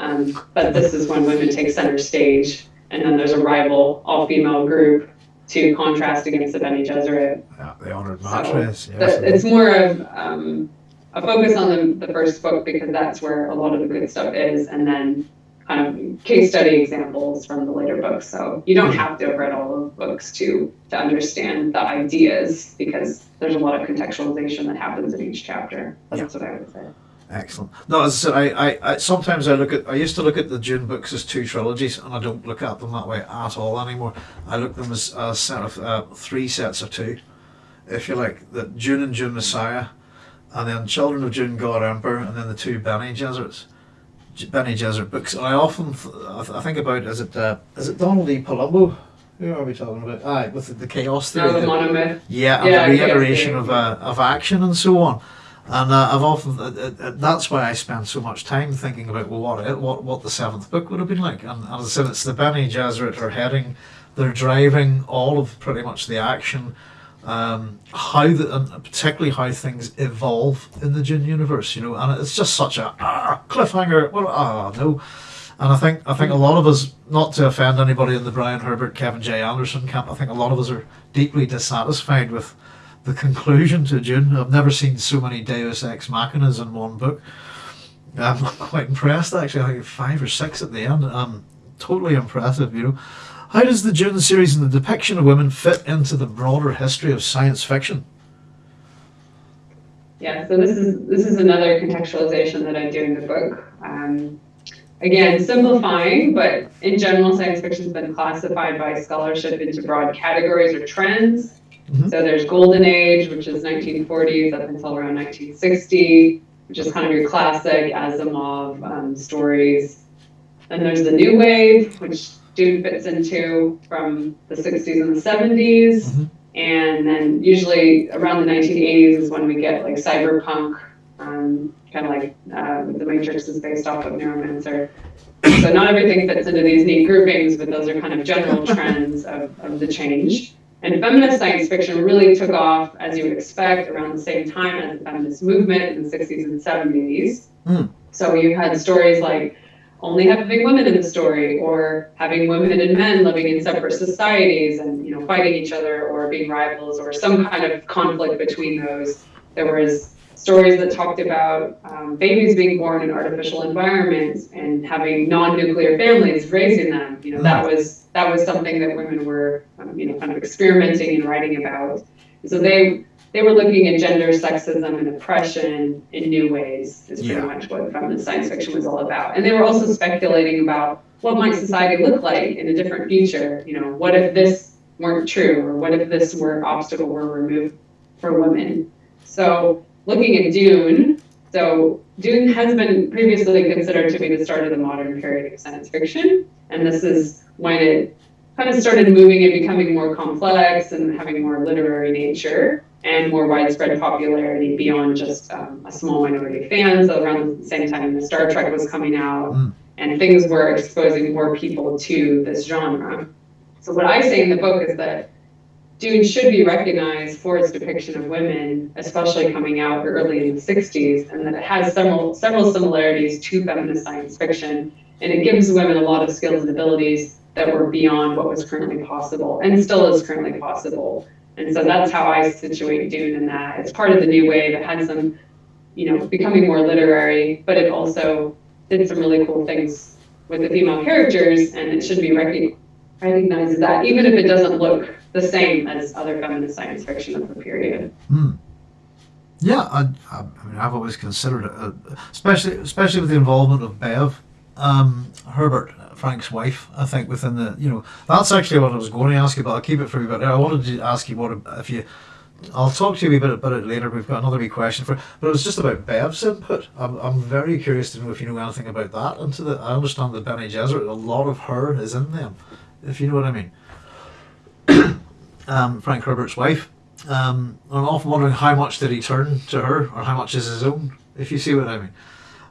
Um, but this is when women take center stage, and then there's a rival all-female group to contrast against the Bene Gesserit. Yeah, the honored So, Matres. The- It's more of um, a focus on the, the first book because that's where a lot of the good stuff is, and then kind of case study examples from the later books. So you don't have to have read all of the books to to understand the ideas because there's a lot of contextualization that happens in each chapter. That's what I would say. Excellent. No, as I said, I, I, I sometimes I look at I used to look at the Dune books as two trilogies, and I don't look at them that way at all anymore. I look at them as a set of uh, three sets of two, if you like. The Dune and Dune Messiah, and then Children of Dune, God Emperor, and then the two Bene Gesserits, Bene Gesserit books. And I often th- I, th- I think about is it uh, is it Donald E. Palumbo? Who are we talking about? Aye, with the, the chaos theory. Now the the- monomyth. yeah, and Yeah, the yeah, reiteration yeah. of uh, of action and so on. And uh, I've often uh, uh, uh, that's why I spend so much time thinking about well, what it, what what the seventh book would have been like. And, and as I said, it's the Bene Gesserit are heading, they're driving all of pretty much the action. Um, how the and particularly how things evolve in the Dune universe, you know, and it's just such a ah, cliffhanger. Well, ah, no. And I think I think a lot of us, not to offend anybody in the Brian Herbert, Kevin J. Anderson camp, I think a lot of us are deeply dissatisfied with the conclusion to Dune. I've never seen so many Deus Ex Machinas in one book. I'm quite impressed actually. I think five or six at the end. Um, totally impressive, you know. How does the Dune series and the depiction of women fit into the broader history of science fiction? Yeah, so this is this is another contextualization that I do in the book. Um, again, simplifying, but in general, science fiction has been classified by scholarship into broad categories or trends. Mhm. So there's Golden Age, which is 1940s up until around 1960, which is kind of your classic Asimov um, stories. Then there's the New Wave, which Dune fits into from the 60s and the 70s. Mhm. And then usually around the 1980s is when we get like cyberpunk, um, kind of like uh, the Matrix is based off of Neuromancer. So not everything fits into these neat groupings, but those are kind of general trends of, of the change. And feminist science fiction really took off, as you would expect, around the same time as the feminist movement in the 60s and 70s. Mm. So you had stories like only having women in the story, or having women and men living in separate societies and you know fighting each other, or being rivals, or some kind of conflict between those. There was stories that talked about um, babies being born in artificial environments and having non-nuclear families raising them. You know that was that was something that women were um, you know kind of experimenting and writing about. So they they were looking at gender, sexism, and oppression in new ways. Is pretty Yeah. much what feminist science fiction was all about. And they were also speculating about what might society look like in a different future. You know, what if this weren't true, or what if this were obstacle were removed for women? So looking at Dune, so Dune has been previously considered to be the start of the modern period of science fiction, and this is when it kind of started moving and becoming more complex and having more literary nature and more widespread popularity beyond just um, a small minority of fans. So around the same time Star Trek was coming out, Mm. and things were exposing more people to this genre. So what I say in the book is that Dune should be recognized for its depiction of women, especially coming out early in the 60s, and that it has several several similarities to feminist science fiction, and it gives women a lot of skills and abilities that were beyond what was currently possible, and still is currently possible. And so that's how I situate Dune in that. It's part of the new wave. It had some, you know, becoming more literary, but it also did some really cool things with the female characters, and it should be recognized as that, even if it doesn't look the same as other feminist science fiction of the period. Hmm. Yeah, I, I, mean, I've always considered it, uh, especially especially with the involvement of Bev, um, Herbert, Frank's wife. I think within the, you know, that's actually what I was going to ask you, but I'll keep it for you. But I wanted to ask you what if you. I'll talk to you a bit about it later. We've got another wee question for, but it was just about Bev's input. I'm, I'm very curious to know if you know anything about that. Into the, I understand that Bene Gesserit, a lot of her is in them, if you know what I mean. um, Frank Herbert's wife. Um, I'm often wondering how much did he turn to her, or how much is his own, if you see what I mean.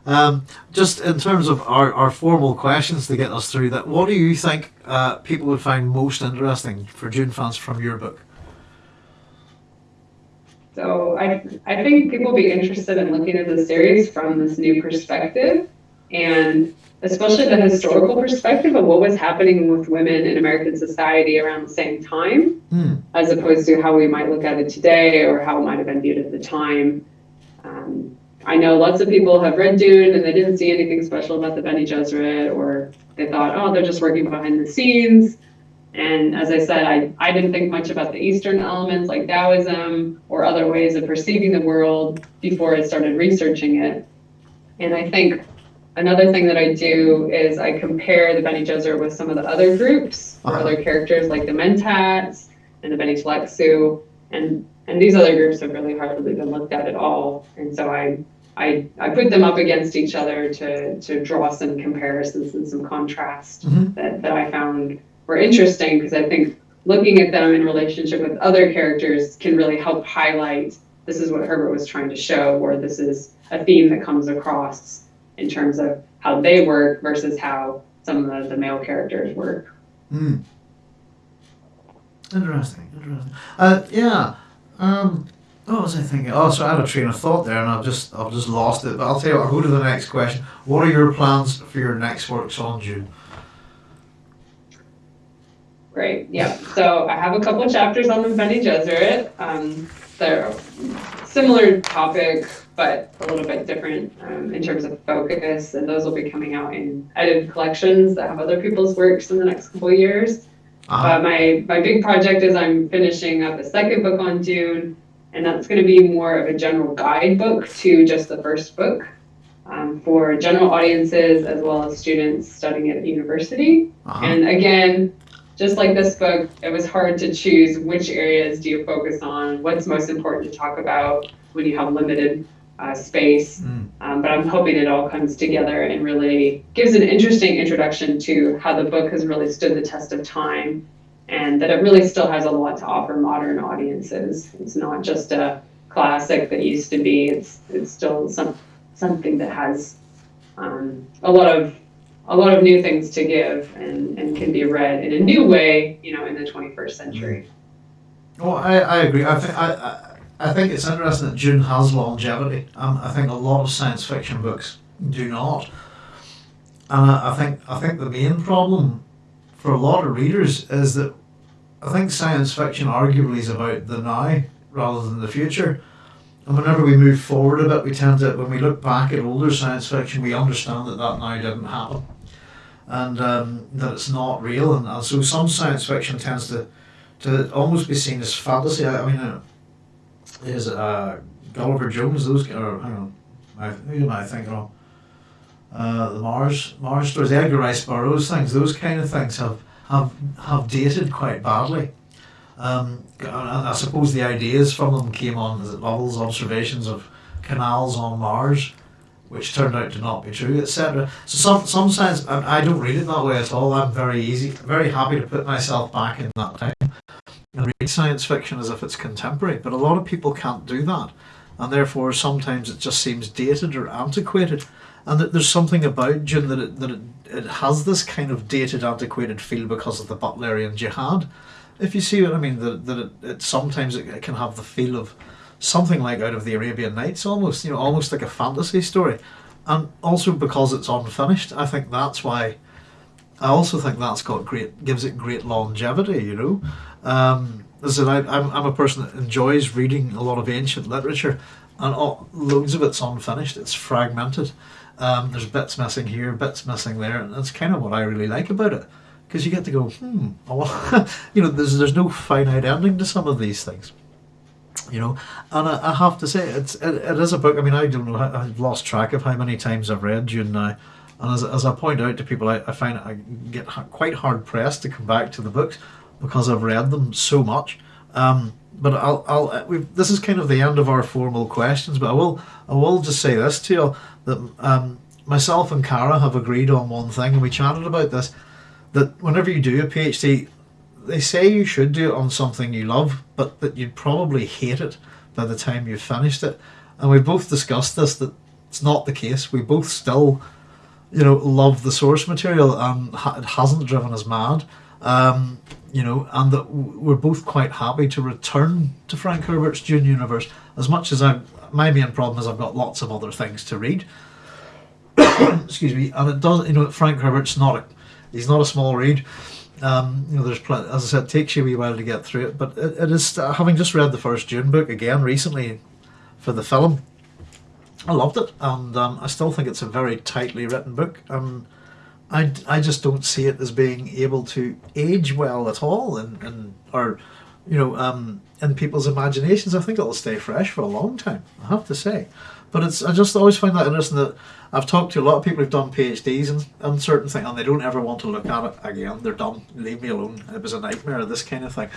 Um, just in terms of our, our formal questions to get us through that, what do you think uh, people would find most interesting for Dune fans from your book? So I, I think people will be interested in looking at the series from this new perspective, and especially the historical perspective of what was happening with women in American society around the same time, Hmm. as opposed to how we might look at it today or how it might have been viewed at the time. Um, I know lots of people have read Dune and they didn't see anything special about the Bene Gesserit, or they thought, oh, they're just working behind the scenes. And as I said, I, I didn't think much about the Eastern elements like Taoism or other ways of perceiving the world before I started researching it. And I think another thing that I do is I compare the Bene Gesserit with some of the other groups or Uh-huh. other characters like the Mentats and the Bene Tleilax. And, and these other groups have really hardly been looked at at all. And so I, I, I put them up against each other to, to draw some comparisons and some contrast Mhm. that, that I found were interesting because I think looking at them in relationship with other characters can really help highlight this is what Herbert was trying to show, or this is a theme that comes across in terms of how they work versus how some of the, the male characters work. Hmm. Interesting, interesting. Uh, yeah. Um, what was I thinking? Oh, so I had a train of thought there, and I've just I've just lost it. But I'll tell you what. I'll go to the next question. What are your plans for your next works on Dune? Great. Yeah. So I have a couple of chapters on the Bene Gesserit. Um, they're similar topic, but a little bit different um, in terms of focus, and those will be coming out in edited collections that have other people's works in the next couple years. Uh, Uh, my my big project is I'm finishing up a second book on Dune, and that's going to be more of a general guidebook to just the first book um, for general audiences as well as students studying at university. uh-huh. And again, just like this book, it was hard to choose which areas do you focus on, what's most important to talk about when you have limited uh, space. Mm. Um, but I'm hoping it all comes together and really gives an interesting introduction to how the book has really stood the test of time and that it really still has a lot to offer modern audiences. It's not just a classic that used to be. It's it's still some something that has um, a lot of a lot of new things to give and, and can be read in a new way, you know, in the 21st century. Well, I, I agree. I think I, I, I think it's interesting that Dune has longevity. Um, I think a lot of science fiction books do not, and I, I think I think the main problem for a lot of readers is that I think science fiction arguably is about the now rather than the future. And whenever we move forward a bit, we tend to, when we look back at older science fiction, we understand that that now didn't happen and um, that it's not real. And, and so some science fiction tends to, to almost be seen as fantasy. I, I mean, uh, is uh, Gulliver Jones, those, or hang on, I, who am I thinking of? Uh, the Mars Mars stories, Edgar Rice Burroughs things, those kind of things have have have dated quite badly. Um, I suppose the ideas from them came on as Lowell's observations of canals on Mars, which turned out to not be true, etc. So some some science, I don't read it that way at all. I'm very easy, very happy to put myself back in that time and read science fiction as if it's contemporary. But a lot of people can't do that, and therefore sometimes it just seems dated or antiquated and that there's something about Dune that it, that it, it has this kind of dated, antiquated feel because of the Butlerian jihad. If you see what I mean, that, that it, it sometimes it, it can have the feel of something like out of the Arabian Nights, almost you know, almost like a fantasy story, and also because it's unfinished, I think that's why. I also think that's got great gives it great longevity. You know, um, I I, I'm I'm a person that enjoys reading a lot of ancient literature, and all, loads of it's unfinished. It's fragmented, um, there's bits missing here, bits missing there, and that's kind of what I really like about it, because you get to go, hmm, you know, there's there's no finite ending to some of these things, you know, and I, I have to say it's it, it is a book. I mean, I don't know, I've lost track of how many times I've read Dune now, and as, as I point out to people, I, I find I get quite hard pressed to come back to the books because I've read them so much. Um, but I'll, I'll uh, this is kind of the end of our formal questions, but I will I will just say this to you that um, myself and Cara have agreed on one thing, and we chatted about this. That whenever you do a PhD, they say you should do it on something you love, but that you'd probably hate it by the time you've finished it. And we both discussed this that it's not the case. We both still, you know, love the source material, and it hasn't driven us mad. Um, you know, and that we're both quite happy to return to Frank Herbert's Dune universe as much as I my main problem is I've got lots of other things to read. Excuse me, and it does. You know, Frank Herbert's not a he's not a small read. Um, you know, there's plenty, as I said, it takes you a wee while to get through it. But it, it is uh, having just read the first Dune book again recently for the film. I loved it, and um, I still think it's a very tightly written book. And I, I just don't see it as being able to age well at all, and, and or you know, um, in people's imaginations. I think it'll stay fresh for a long time. I have to say, but it's I just always find that interesting that I've talked to a lot of people who've done PhDs and, and certain things, and they don't ever want to look at it again. They're done. Leave me alone. It was a nightmare. This kind of thing.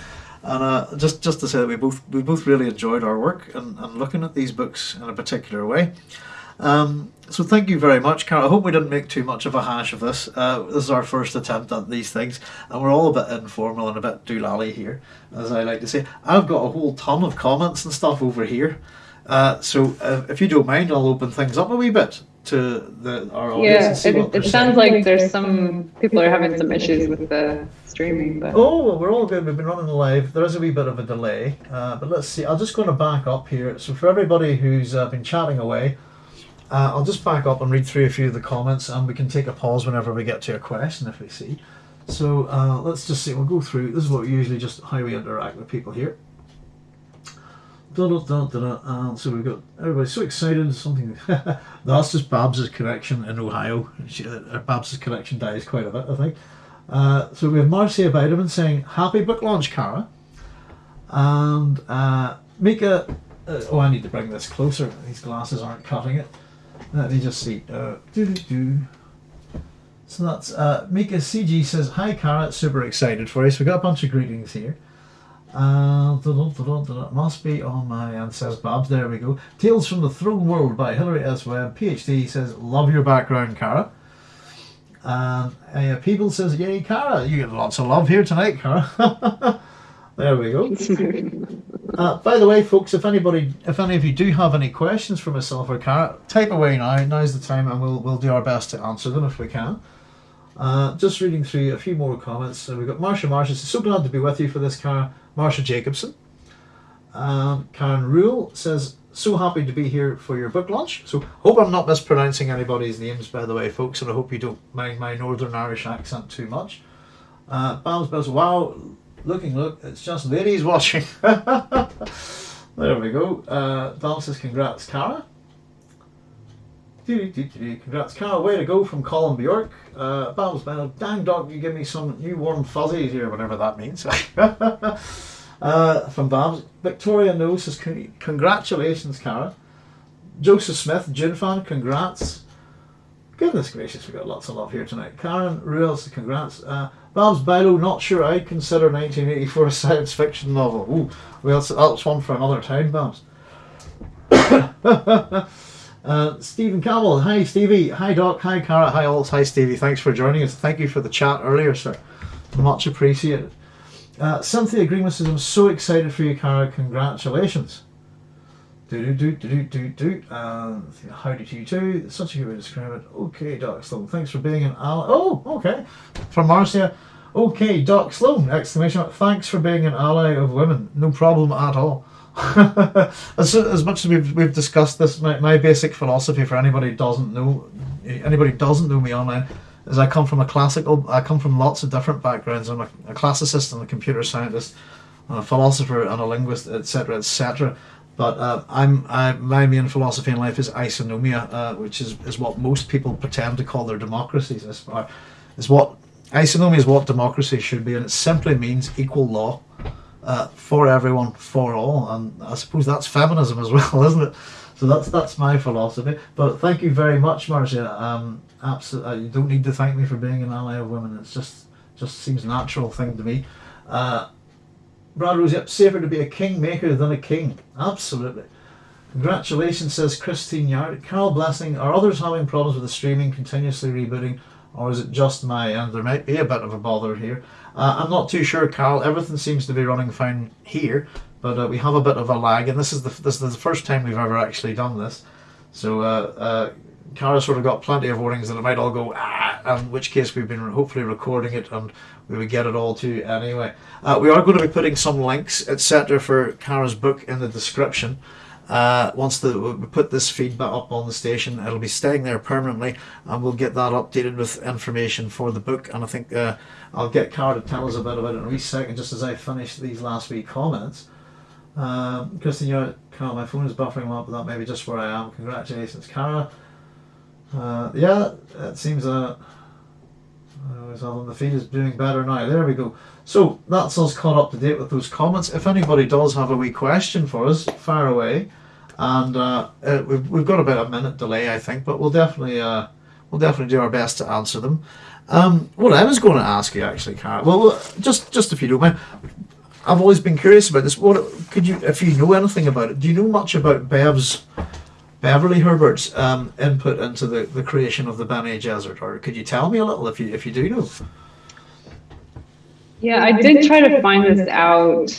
And uh, just just to say that we both we both really enjoyed our work and, and looking at these books in a particular way. Um, so thank you very much, Carol. I hope we didn't make too much of a hash of this. Uh, this is our first attempt at these things, and we're all a bit informal and a bit doolally here, as I like to say. I've got a whole ton of comments and stuff over here. Uh, so uh, if you don't mind, I'll open things up a wee bit to the, our audience. Yeah, it, it sounds like there's some people are having some issues with the streaming. But. Oh, well, we're all good. We've been running live. There is a wee bit of a delay, uh, but let's see. I'm just going to back up here. So for everybody who's uh, been chatting away, uh, I'll just back up and read through a few of the comments, and we can take a pause whenever we get to a question if we see. So uh, let's just see. We'll go through. This is what we usually just how we interact with people here. Da, da, da, da, da. So we've got everybody so excited. Something that's just Babs's connection in Ohio. She, uh, Babs's connection dies quite a bit, I think. Uh, so we have Marcia Bideman saying happy book launch, Cara, and uh, Mika. Uh, oh, I need to bring this closer. These glasses aren't cutting it. Let me just see. Uh. So that's uh, Mika CG says, Hi Carrot, super excited for you. So we got a bunch of greetings here. Uh, must be on my end, says Babs. There we go. Tales from the Throne World by Hilary S. Webb, PhD, says, Love your background, Cara. Um, uh, people says, "Yay, Cara! You get lots of love here tonight, Cara." there we go. Uh, by the way, folks, if anybody, if any of you do have any questions for myself or Cara, type away now. Now's the time, and we'll we'll do our best to answer them if we can. Uh, just reading through a few more comments. So we've got Marsha Marsha says, "So glad to be with you for this, Cara." Marsha Jacobson. Um, Karen Rule says, "So happy to be here for your book launch." So hope I'm not mispronouncing anybody's names, by the way, folks, and I hope you don't mind my Northern Irish accent too much. Uh, Bams Bells, wow, looking, look, it's just ladies watching. there we go. Uh, Dal says, congrats, Cara. Congrats, Cara. Way to go from Colin Bjork. Uh, Bells, dang dog, you give me some new warm fuzzies here, whatever that means. uh, from Babs. Victoria No says, congratulations, Cara. Joseph Smith, Dune fan, congrats. Goodness gracious, we got lots of love here tonight. Karen Ruel says, congrats. Uh, Babs Bilo, not sure I'd consider 1984 a science fiction novel. Ooh, well, that's, that's one for another time, Babs. uh, Stephen Campbell, hi Stevie, hi Doc, hi Cara, hi all, hi Stevie. Thanks for joining us. Thank you for the chat earlier, sir. Much appreciated. Uh, Cynthia Greenman says, I'm so excited for you, Cara. Congratulations. Do do do do do do. Uh, how did you do? Such a good way to describe it. Okay, Doc Sloan. Thanks for being an ally. Oh, okay. From Marcia. Okay, Doc Sloan! Exclamation mark. Thanks for being an ally of women. No problem at all. as, as much as we've, we've discussed this, my, my basic philosophy for anybody who doesn't know, anybody doesn't know me online, is I come from a classical, I come from lots of different backgrounds. I'm a, a classicist and a computer scientist, and a philosopher and a linguist, etc., etc. But uh, I'm I, my main philosophy in life is isonomia, uh, which is, is what most people pretend to call their democracies. Is, uh, is what isonomia is what democracy should be, and it simply means equal law uh, for everyone, for all. And I suppose that's feminism as well, isn't it? So that's that's my philosophy. But thank you very much, Marcia. Um, absolutely, you don't need to thank me for being an ally of women. It's just just seems a natural thing to me. Uh, Brad Rose, yep, safer to be a kingmaker than a king. Absolutely. Congratulations, says Christine Yard. Carol Blessing, are others having problems with the streaming continuously rebooting, or is it just my end? There might be a bit of a bother here. Uh, I'm not too sure, Carol. Everything seems to be running fine here, but uh, we have a bit of a lag, and this is the this is the first time we've ever actually done this. So uh, Cara sort of got plenty of warnings that it might all go ah, in which case we've been hopefully recording it and we would get it all to you anyway. Uh, we are going to be putting some links, etc., for Cara's book in the description. Uh, once the, we put this feedback up on the station, it'll be staying there permanently, and we'll get that updated with information for the book. And I think uh, I'll get Cara to tell us a bit about it in a wee second, just as I finish these last week comments. Um, Kristen, you're, Cara, my phone is buffering up, but that may be just where I am. Congratulations, Cara. Uh, yeah, it seems uh, uh, the feed is doing better now. There we go. So that's us caught up to date with those comments. If anybody does have a wee question for us, fire away. And uh, uh, we've, we've got about a minute delay, I think, but we'll definitely uh, we'll definitely do our best to answer them. Um, what I was going to ask you actually, Cara, well, just just if you don't mind, I've always been curious about this. What could you, if you know anything about it, do you know much about Bev's Beverly Herbert's um, input into the, the creation of the Bene Gesserit, or could you tell me a little if you if you do know? Yeah, I did try to find this out.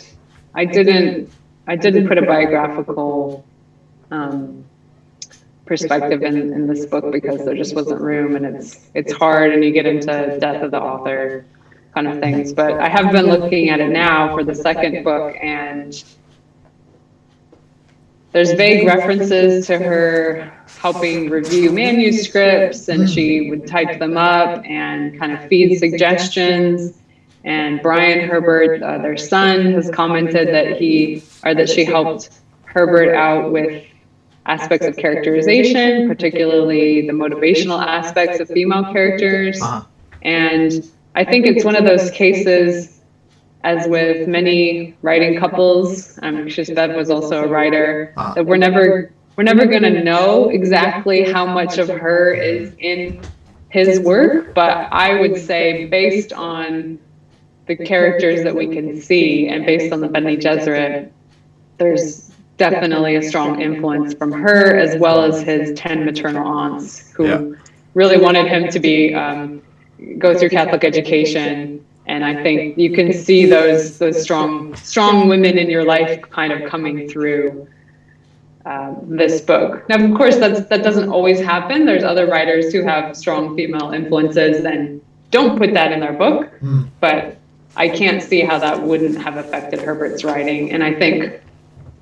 I didn't. I didn't put a biographical um, perspective in, in this book because there just wasn't room, and it's it's hard, and you get into death of the author kind of things. But I have been looking at it now for the second book, and there's vague references to her helping review manuscripts and she would type them up and kind of feed suggestions. and brian herbert uh, their son has commented that he or that she helped herbert out with aspects of characterization particularly the motivational aspects of female characters. and i think it's one of those cases as with many writing couples, I'm um, Bev was also a writer, ah. that we're never we're never going to know exactly how much of her is in his work, but I would say based on the characters that we can see and based on the Bene Gesserit, there's definitely a strong influence from her as well as his 10 maternal aunts who yeah. really wanted him to be um, go through Catholic education, and I think you can see those those strong strong women in your life kind of coming through uh, this book. Now, of course, that's that doesn't always happen. There's other writers who have strong female influences and don't put that in their book, Mm. but I can't see how that wouldn't have affected Herbert's writing. And I think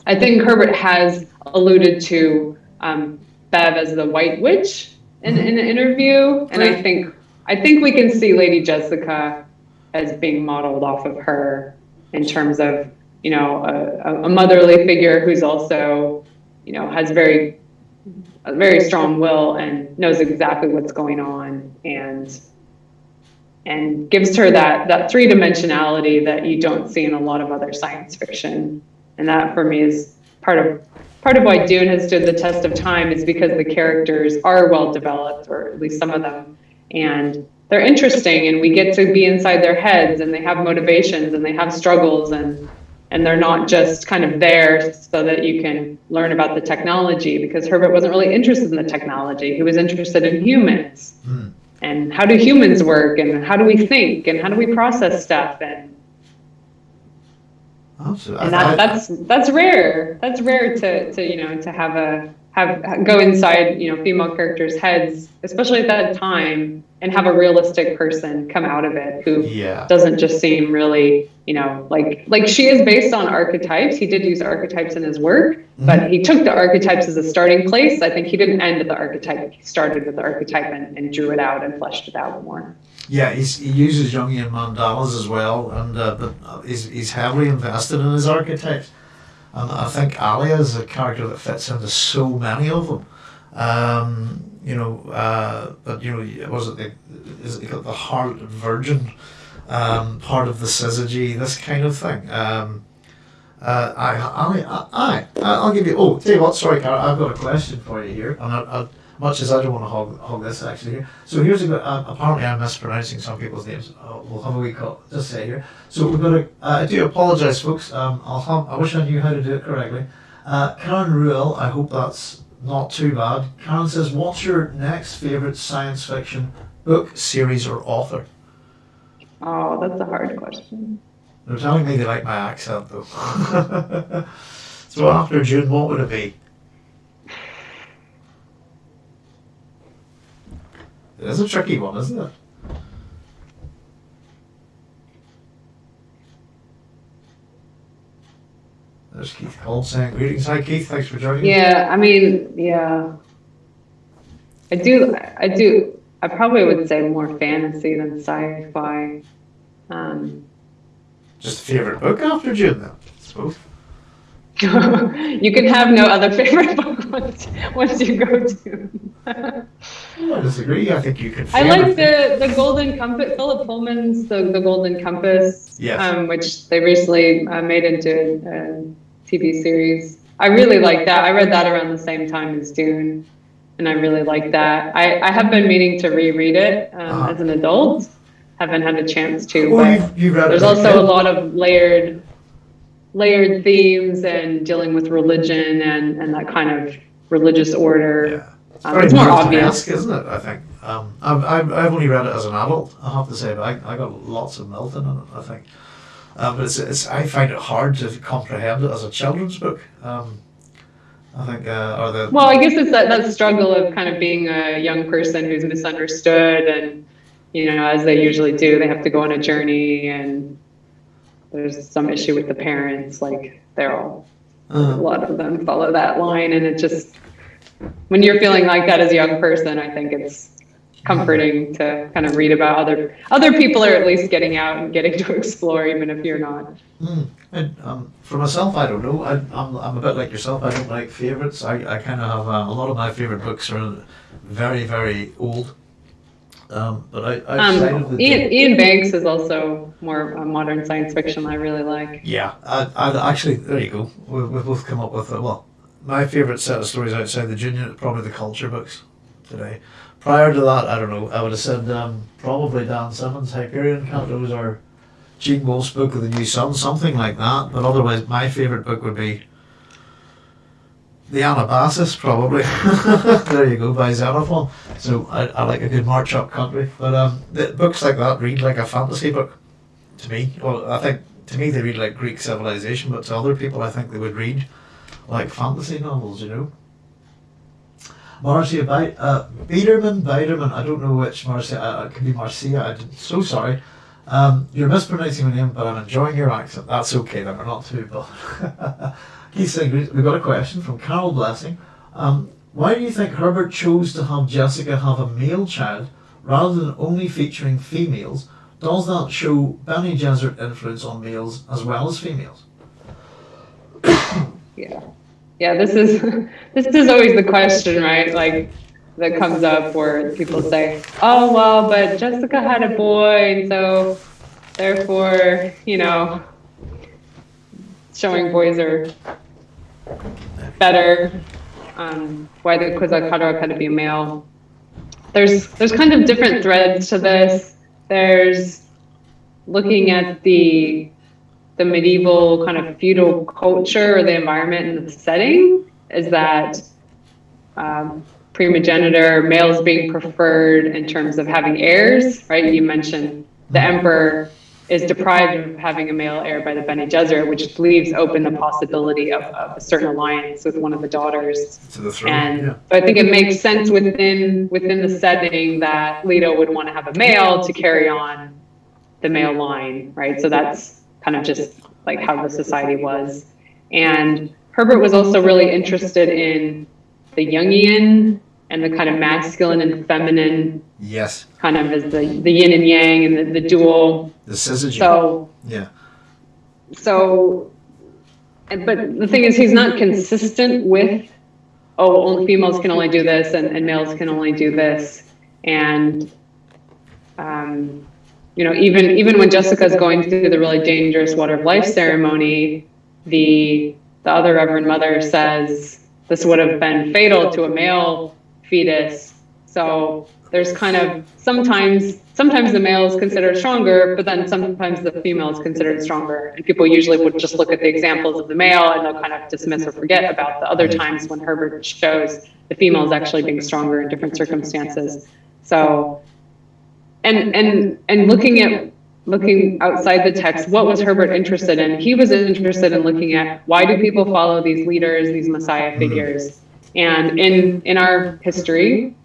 I think Herbert has alluded to um, Bev as the White Witch in, in an interview, and I think I think we can see Lady Jessica as being modeled off of her in terms of you know a, a motherly figure who's also you know has very a very strong will and knows exactly what's going on and and gives her that that three dimensionality that you don't see in a lot of other science fiction. And that for me is part of part of why Dune has stood the test of time is because the characters are well developed or at least some of them. And they're interesting and we get to be inside their heads and they have motivations and they have struggles and and they're not just kind of there so that you can learn about the technology because Herbert wasn't really interested in the technology. He was interested in humans Mm. and how do humans work and how do we think and how do we process stuff and Absolutely. and that, that's that's rare. That's rare to, to you know to have a have go inside you know female characters' heads, especially at that time, and have a realistic person come out of it who yeah. doesn't just seem really you know like like she is based on archetypes. He did use archetypes in his work, but he took the archetypes as a starting place. I think he didn't end at the archetype. He started with the archetype and, and drew it out and fleshed it out more. Yeah, he's, he uses Jungian mandalas as well, and uh, but uh, he's, he's heavily invested in his archetypes. And I think Alia is a character that fits into so many of them. Um, you know, uh, but you know, was it the is it the heart and virgin um, part of the syzygy, this kind of thing. Um, uh, I, I, I, I'll give you. Oh, tell you what. Sorry, Cara, I've got a question for you here, and I, I, much as I don't want to hog, hog this actually here. So here's a good. Uh, apparently, I'm mispronouncing some people's names. Uh, we'll have a wee. Just say here. So we've got a. Uh, I do apologise, folks. Um, I'll have, I wish I knew how to do it correctly. Uh, Karen Ruel. I hope that's not too bad. Karen says, "What's your next favourite science fiction book, series, or author?" Oh, that's a hard question. They're telling me they like my accent though. so after Dune, what would it be? It is a tricky one, isn't it? There's Keith Holt saying greetings. Hi Keith, thanks for joining. Yeah, I mean, yeah. I do, I do, I probably would say more fantasy than sci-fi. Um, Just a favourite book after Dune though. I suppose. you can have no other favorite book once, once you go to. I disagree. I think you can. I like the, the Golden Compass, Philip Pullman's The, the Golden Compass, Yes. um, which they recently uh, made into a TV series. I really like that. I read that around the same time as Dune, and I really like that. I, I have been meaning to reread it um, Uh-huh. as an adult. Haven't had a chance to, Well, but you've, you've read there's as also a lot of layered layered themes and dealing with religion and, and that kind of religious order. Yeah. It's Um, it's more Milton-esque, obvious. isn't it? I think. Um, I've, I've, I've only read it as an adult, I have to say, but I, I got lots of Milton in it, I think. Um, but it's, it's, I find it hard to comprehend it as a children's book. Um, I think, uh, or the. Well, I guess it's that, that struggle of kind of being a young person who's misunderstood and, you know, as they usually do, they have to go on a journey and there's some issue with the parents, like they're all, a Uh, lot of them follow that line and it just, when you're feeling like that as a young person, I think it's comforting to kind of read about other, other people are at least getting out and getting to explore, even if you're not. mm, and, um, for myself, I don't know. I, I'm, I'm a bit like yourself. I don't like favourites. I, I kind of have uh, a lot of my favourite books are very, very old. Um, but I, Um, the Ian, Iain Banks is also more uh, modern science fiction I really like. Yeah, I, I actually there you go. We, we've both come up with uh, well, my favourite set of stories outside the junior probably the culture books today. Prior to that, I don't know. I would have said um, probably Dan Simmons' Hyperion Cantos or Gene Wolfe's Book of the New Sun, something like that. But otherwise, my favourite book would be the Anabasis, probably. there you go, by Xenophon. So I, I like a good march up country. But um, the, books like that read like a fantasy book to me. Well, I think to me they read like Greek civilization, but to other people I think they would read like fantasy novels, you know. Marcia Bi- uh, Biederman, Biederman, I don't know which Marcia, uh, it could be Marcia, I'm so sorry. Um, you're mispronouncing my name, but I'm enjoying your accent. That's okay, then we're not too bothered. He's saying, we've got a question from Carol Blessing. Um, why do you think Herbert chose to have Jessica have a male child rather than only featuring females? Does that show Bene Gesserit influence on males as well as females? yeah yeah this is this is always the question right? Like that comes up where people say oh well but jessica had a boy and so therefore you know showing boys are better um, why the Kwisatz Haderach had to be a male. There's there's kind of different threads to this. There's looking at the the medieval kind of feudal culture or the environment and the setting is that um, primogeniture, males being preferred in terms of having heirs, right? You mentioned the emperor is deprived of having a male heir by the Bene Gesserit, which leaves open the possibility of, of, a certain alliance with one of the daughters. To the throne, and yeah. so I think it makes sense within within the setting that Leto would want to have a male to carry on the male line, right? So that's kind of just like how the society was. And Herbert was also really interested in the Jungian and the kind of masculine and feminine. Yes. Kind of as the, the yin and yang and the, the dual. The syzygy. So. Yeah. So, but the thing is, he's not consistent with, oh, only females can only do this and, and males can only do this. And, um, you know, even even when Jessica's going through the really dangerous water of life ceremony, the the other Reverend Mother says this would have been fatal to a male fetus. So there's kind of sometimes sometimes the male is considered stronger, but then sometimes the female is considered stronger. And people usually would just look at the examples of the male and they'll kind of dismiss or forget about the other times when Herbert shows the females actually being stronger in different circumstances. So and and and looking at looking outside the text what was herbert interested in? he was interested in looking at why do people follow these leaders these messiah figures? and in in our history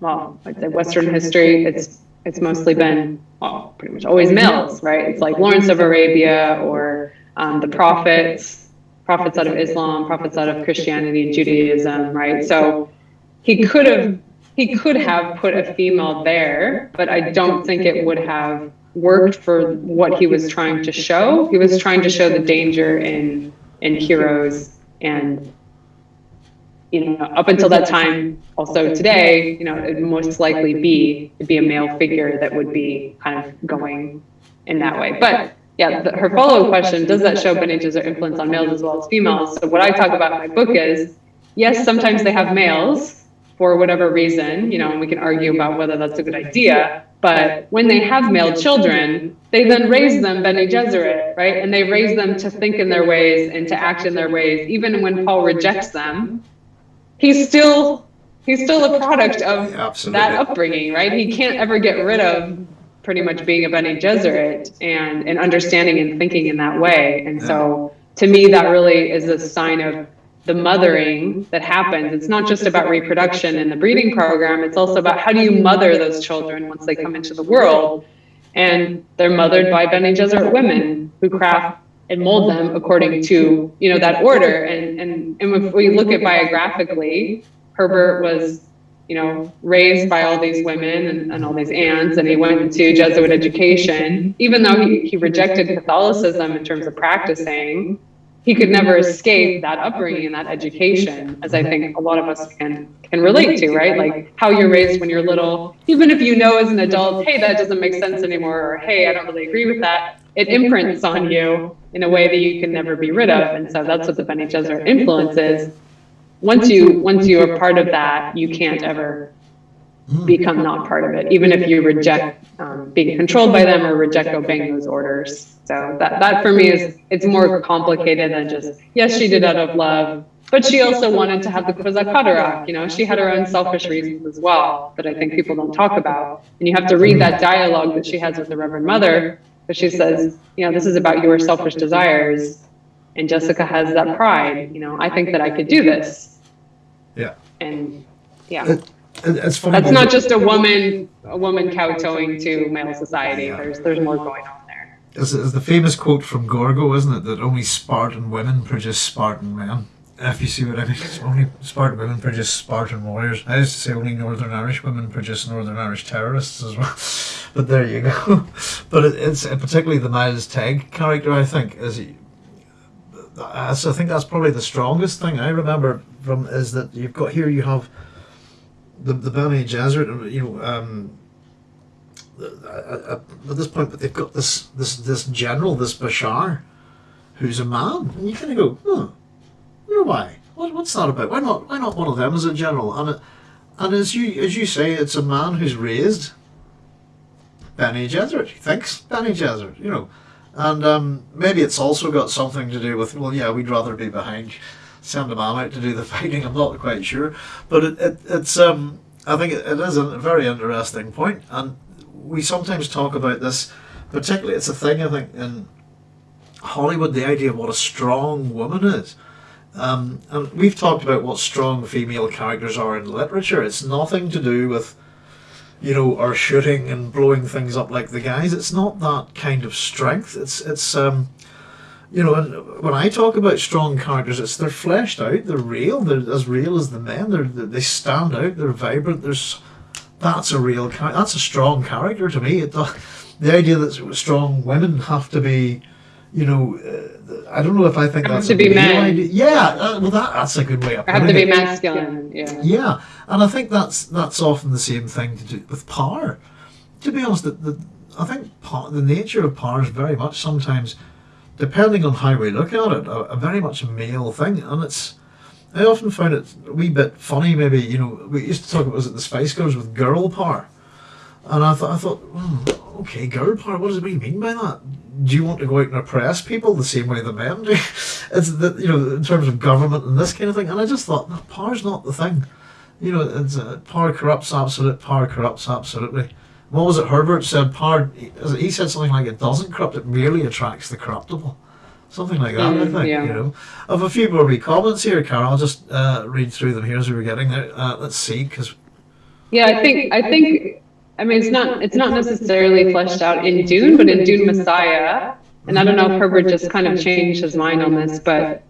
well i'd say western history it's it's mostly been well pretty much always males right? it's like lawrence of arabia or um, the prophets prophets out of islam prophets out of christianity and judaism right? So he could have he could have put a female there, but I don't think it would have worked for what he was trying to show. He was trying to show the danger in in heroes and you know up until that time also today you know it would most likely be it'd be a male figure that would be kind of going in that way but yeah the, her follow-up question does that show Bene Gesserit influence on males as well as females so what i talk about in my book is yes sometimes they have males for whatever reason, you know, and we can argue about whether that's a good idea. But when they have male children, they then raise them Bene Gesserit, right? And they raise them to think in their ways and to act in their ways. Even when Paul rejects them, he's still he's still a product of that upbringing, right? He can't ever get rid of pretty much being a Bene Gesserit and and understanding and thinking in that way. And so to me, that really is a sign of the mothering that happens. It's not just about reproduction and the breeding program, it's also about how do you mother those children once they come into the world. And they're mothered by Bene Gesserit women who craft and mold them according to, you know, that order. And, and, and if we look at biographically, Herbert was, you know, raised by all these women and, and all these aunts, and he went to Jesuit education, even though he, he rejected Catholicism in terms of practicing he could never escape that upbringing and that education, as I think a lot of us can can relate to, right? Like how you're raised when you're little, even if you know as an adult, hey, that doesn't make sense anymore, or hey, I don't really agree with that, it imprints on you in a way that you can never be rid of. And so that's what the Bene Gesserit influence is. Once you once you are part of that, you can't ever become not part of it, even if you reject um, being controlled by them or reject obeying those orders. So that, that for me is, it's more complicated than just, yes, she did out of love, but she also wanted to have the Haderach. You know, she had her own selfish reasons as well that I think people don't talk about. And you have to read that dialogue that she has with the Reverend Mother, where she says, you know, this is about your selfish desires, and Jessica has that pride. You know, I think that I could do this. Yeah. And yeah. Funny. That's not just a woman, a woman kowtowing to male society. There's, there's more going on. It's, it's the famous quote from Gorgo, isn't it? That only Spartan women produce Spartan men. If you see what I mean, only Spartan women produce Spartan warriors. I used to say only Northern Irish women produce Northern Irish terrorists as well. But there you go. But it, it's uh, particularly the Miles Teg character. I think is. He, I I think that's probably the strongest thing I remember from is that you've got here you have the the Bene Gesserit, you know. Um, at at this point, but they've got this this this general, this Bashar, who's a man, and you kind of go, oh, you know why? What, what's that about? Why not? Why not one of them as a general? And it, and as you as you say, it's a man who's raised Bene Gesserit. He thinks Bene Gesserit, you know, and um, maybe it's also got something to do with well, yeah, we'd rather be behind. Send a man out to do the fighting. I'm not quite sure, but it, it it's um I think it, it is a very interesting point, and we sometimes talk about this. Particularly, it's a thing I think in Hollywood. The idea of what a strong woman is, um, and we've talked about what strong female characters are in literature. It's nothing to do with you know, are shooting and blowing things up like the guys. It's not that kind of strength. It's it's um, you know, and when I talk about strong characters, it's they're fleshed out, they're real, they're as real as the men. They're they stand out, they're vibrant. There's that's a real that's a strong character to me. It, the, the idea that strong women have to be, you know, uh, I don't know if I think Have that's to a be men. idea. Yeah, uh, well, that that's a good way of I have to be it. masculine. Yeah. Yeah, and I think that's that's often the same thing to do with power. To be honest, the, the, I think power, the nature of power is very much sometimes, depending on how we look at it, a, a very much male thing, and it's. I often found it a wee bit funny. Maybe you know we used to talk about was it the Spice Girls with girl power, and I thought I thought hmm, okay, girl power. What does it mean by that? Do you want to go out and oppress people the same way the men do? It's the you know in terms of government and this kind of thing. And I just thought no, power's not the thing. You know, it's uh, power corrupts absolute. Power corrupts absolutely. What was it? Herbert said power. He said something like it doesn't corrupt. It merely attracts the corruptible. Something like that. I Mm, think. yeah. You know. I have a few more wee comments here, Carol. I'll just uh, read through them here as we were getting there. Uh, let's see, because Yeah, I think I think I mean it's not it's not necessarily fleshed out in Dune, but in Dune Messiah, and I don't know if Herbert just kind of changed his mind on this, but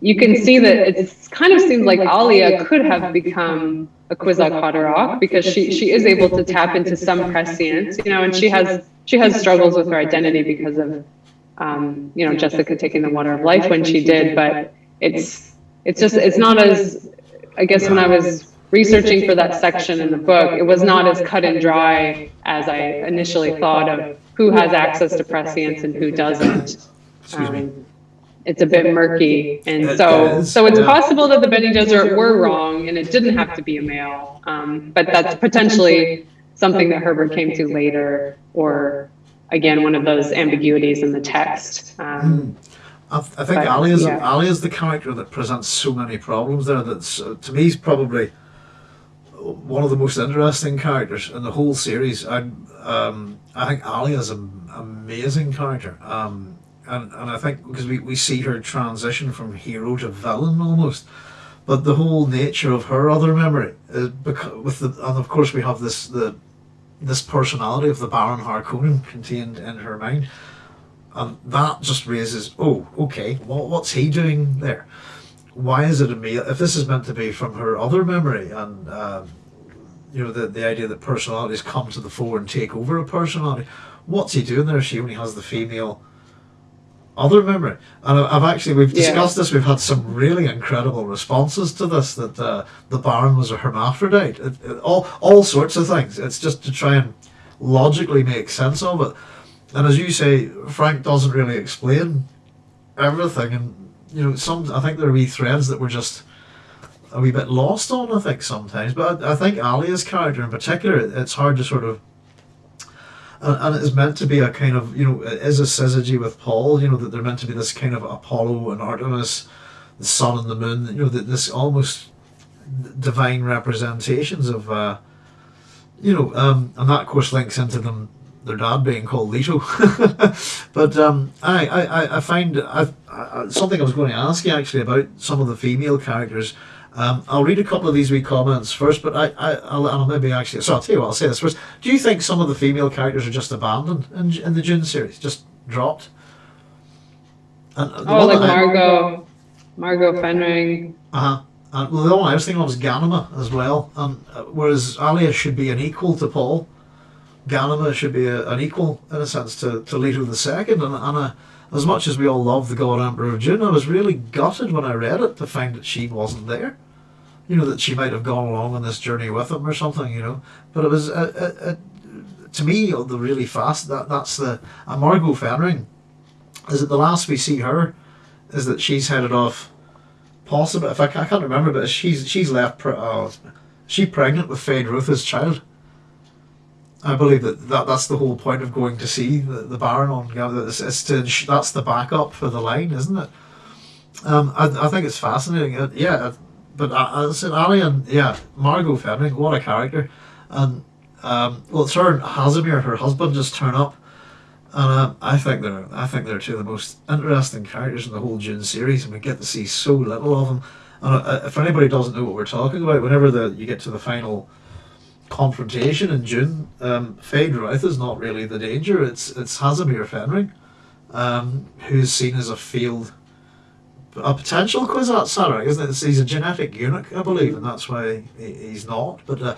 you can see that it's kind of seems like Alia could have become a Kwisatz Haderach because she she is able to tap into some prescience, you know, and she has she has struggles with her identity because of um, you know Jessica taking the water of life when she did, but it's it's just it's not as I guess when I was researching for that section in the book, it was not as cut and dry as I initially thought of who has access to prescience and who doesn't. Um, it's a bit murky, and so so it's possible that the Bene Gesserit were wrong, and it didn't have to be a male. Um, but that's potentially something that Herbert came to later, or again one of those ambiguities in the text. Um, I, th- I think But, Ali is yeah. Ali is the character that presents so many problems there. That's uh, to me is probably one of the most interesting characters in the whole series. I um, I think Ali is an amazing character. Um, and, and I think because we, we see her transition from hero to villain almost, but the whole nature of her other memory is because with the and of course we have this the this personality of the Baron Harkonnen contained in her mind, and that just raises oh okay what what's he doing there? Why is it a male? If this is meant to be from her other memory and um, you know the the idea that personalities come to the fore and take over a personality, what's he doing there? She only has the female other memory. And I've actually we've Yeah. discussed this. We've had some really incredible responses to this. That uh, the Baron was a hermaphrodite. It, it- all all sorts of things. It's just to try and logically make sense of it. And as you say, Frank doesn't really explain everything. And you know, some I think there are wee threads that were just a wee bit lost on. I think sometimes, but I, I think Alia's character in particular, it- it's hard to sort of and, and it is meant to be a kind of you know it is a syzygy with Paul you know that they're meant to be this kind of Apollo and Artemis the sun and the moon. You know, that this almost divine representations of, uh, you know, um, and that of course links into them their dad being called Leto. but um, I, I, I find I, I, something I was going to ask you actually about some of the female characters. Um, I'll read a couple of these wee comments first, but I, I, I'll, I'll maybe actually. So I'll tell you what. I'll say this first. Do you think some of the female characters are just abandoned in, in the Dune series, just dropped? And oh, like Margot, Margot Fenring. Uh huh. And well, the one I was thinking of was Ghanima as well. And uh, whereas Alia should be an equal to Paul, Ghanima should be a, an equal in a sense to, to Leto the Second. And, and uh, as much as we all love the God Emperor of Dune, I was really gutted when I read it to find that she wasn't there. You know that she might have gone along on this journey with him or something. You know, but it was uh, uh, uh to me the really fast that that's the uh, Margot Fenring. Is it the last we see her? Is that she's headed off? Possibly, if I, I can't remember, but she's she's left. Uh, she pregnant with Feyd-Rautha's child. I believe that, that that's the whole point of going to see the, the Baron on It's, it's to that's the backup for the line, isn't it? Um, I, I think it's fascinating. Uh, yeah, but uh, as I said, Ali and yeah, Margot Fenring, what a character, and um, well, Sir Hasimir, her husband, just turn up, and uh, I think they're I think they're two of the most interesting characters in the whole Dune series, and we get to see so little of them. And uh, if anybody doesn't know what we're talking about, whenever the you get to the final confrontation in Dune, um, Feyd-Rautha is not really the danger. It's it's Hasimir Fenring, um, who's seen as a field, a potential Kwisatz Haderach, isn't it? He's a genetic eunuch, I believe, and that's why he, he's not. But uh,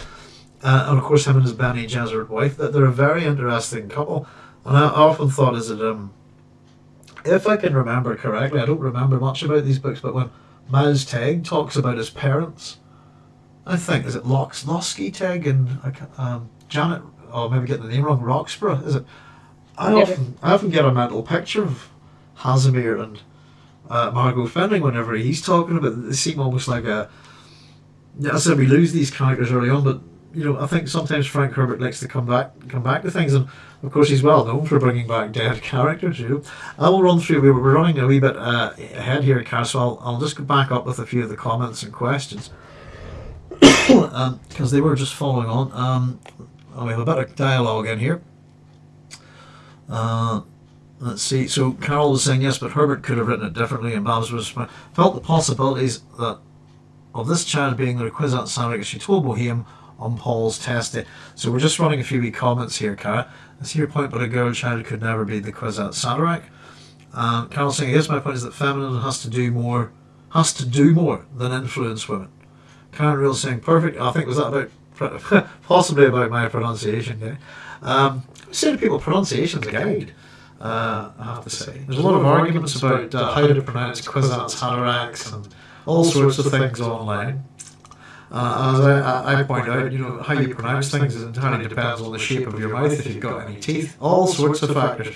uh, and of course, him and his Bene Gesserit wife, that they're a very interesting couple. And I often thought, is it um, if I can remember correctly, I don't remember much about these books, but when Maz Teg talks about his parents I think is it Lox Teg and um, Janet, or maybe getting the name wrong, Roxbrough. Is it? I yeah. often I often get a mental picture of Hasimir and uh, Margot Fenring whenever he's talking about. They seem almost like a. Yeah, I said we lose these characters early on, but you know I think sometimes Frank Herbert likes to come back come back to things, and of course he's well known for bringing back dead characters. You know, I will run through. We were running a wee bit uh, ahead here, Car, so I'll, I'll just go back up with a few of the comments and questions because um, they were just following on. Um, oh, we have a bit of dialogue in here. Uh, let's see. So Carol was saying yes, but Herbert could have written it differently, and Babs was felt the possibilities that of this child being the Kwisatz Haderach as she told Boheme on Paul's test day. So we're just running a few wee comments here, Cara. I see your point, but a girl child could never be the Kwisatz Haderach. Um, Carol saying, yes, my point is that feminine has to do more, has to do more than influence women. Karen Real saying perfect. I think was that about possibly about my pronunciation. Yeah. Um, say to people, pronunciation's a guide. Uh, I have to say, there's a lot of arguments about uh, how to pronounce Kwisatz Haderachs and all sorts of things online. Uh, as I, I, point out, you know, how you pronounce things entirely depends on the shape of your mouth, if you've got any teeth, all sorts of factors.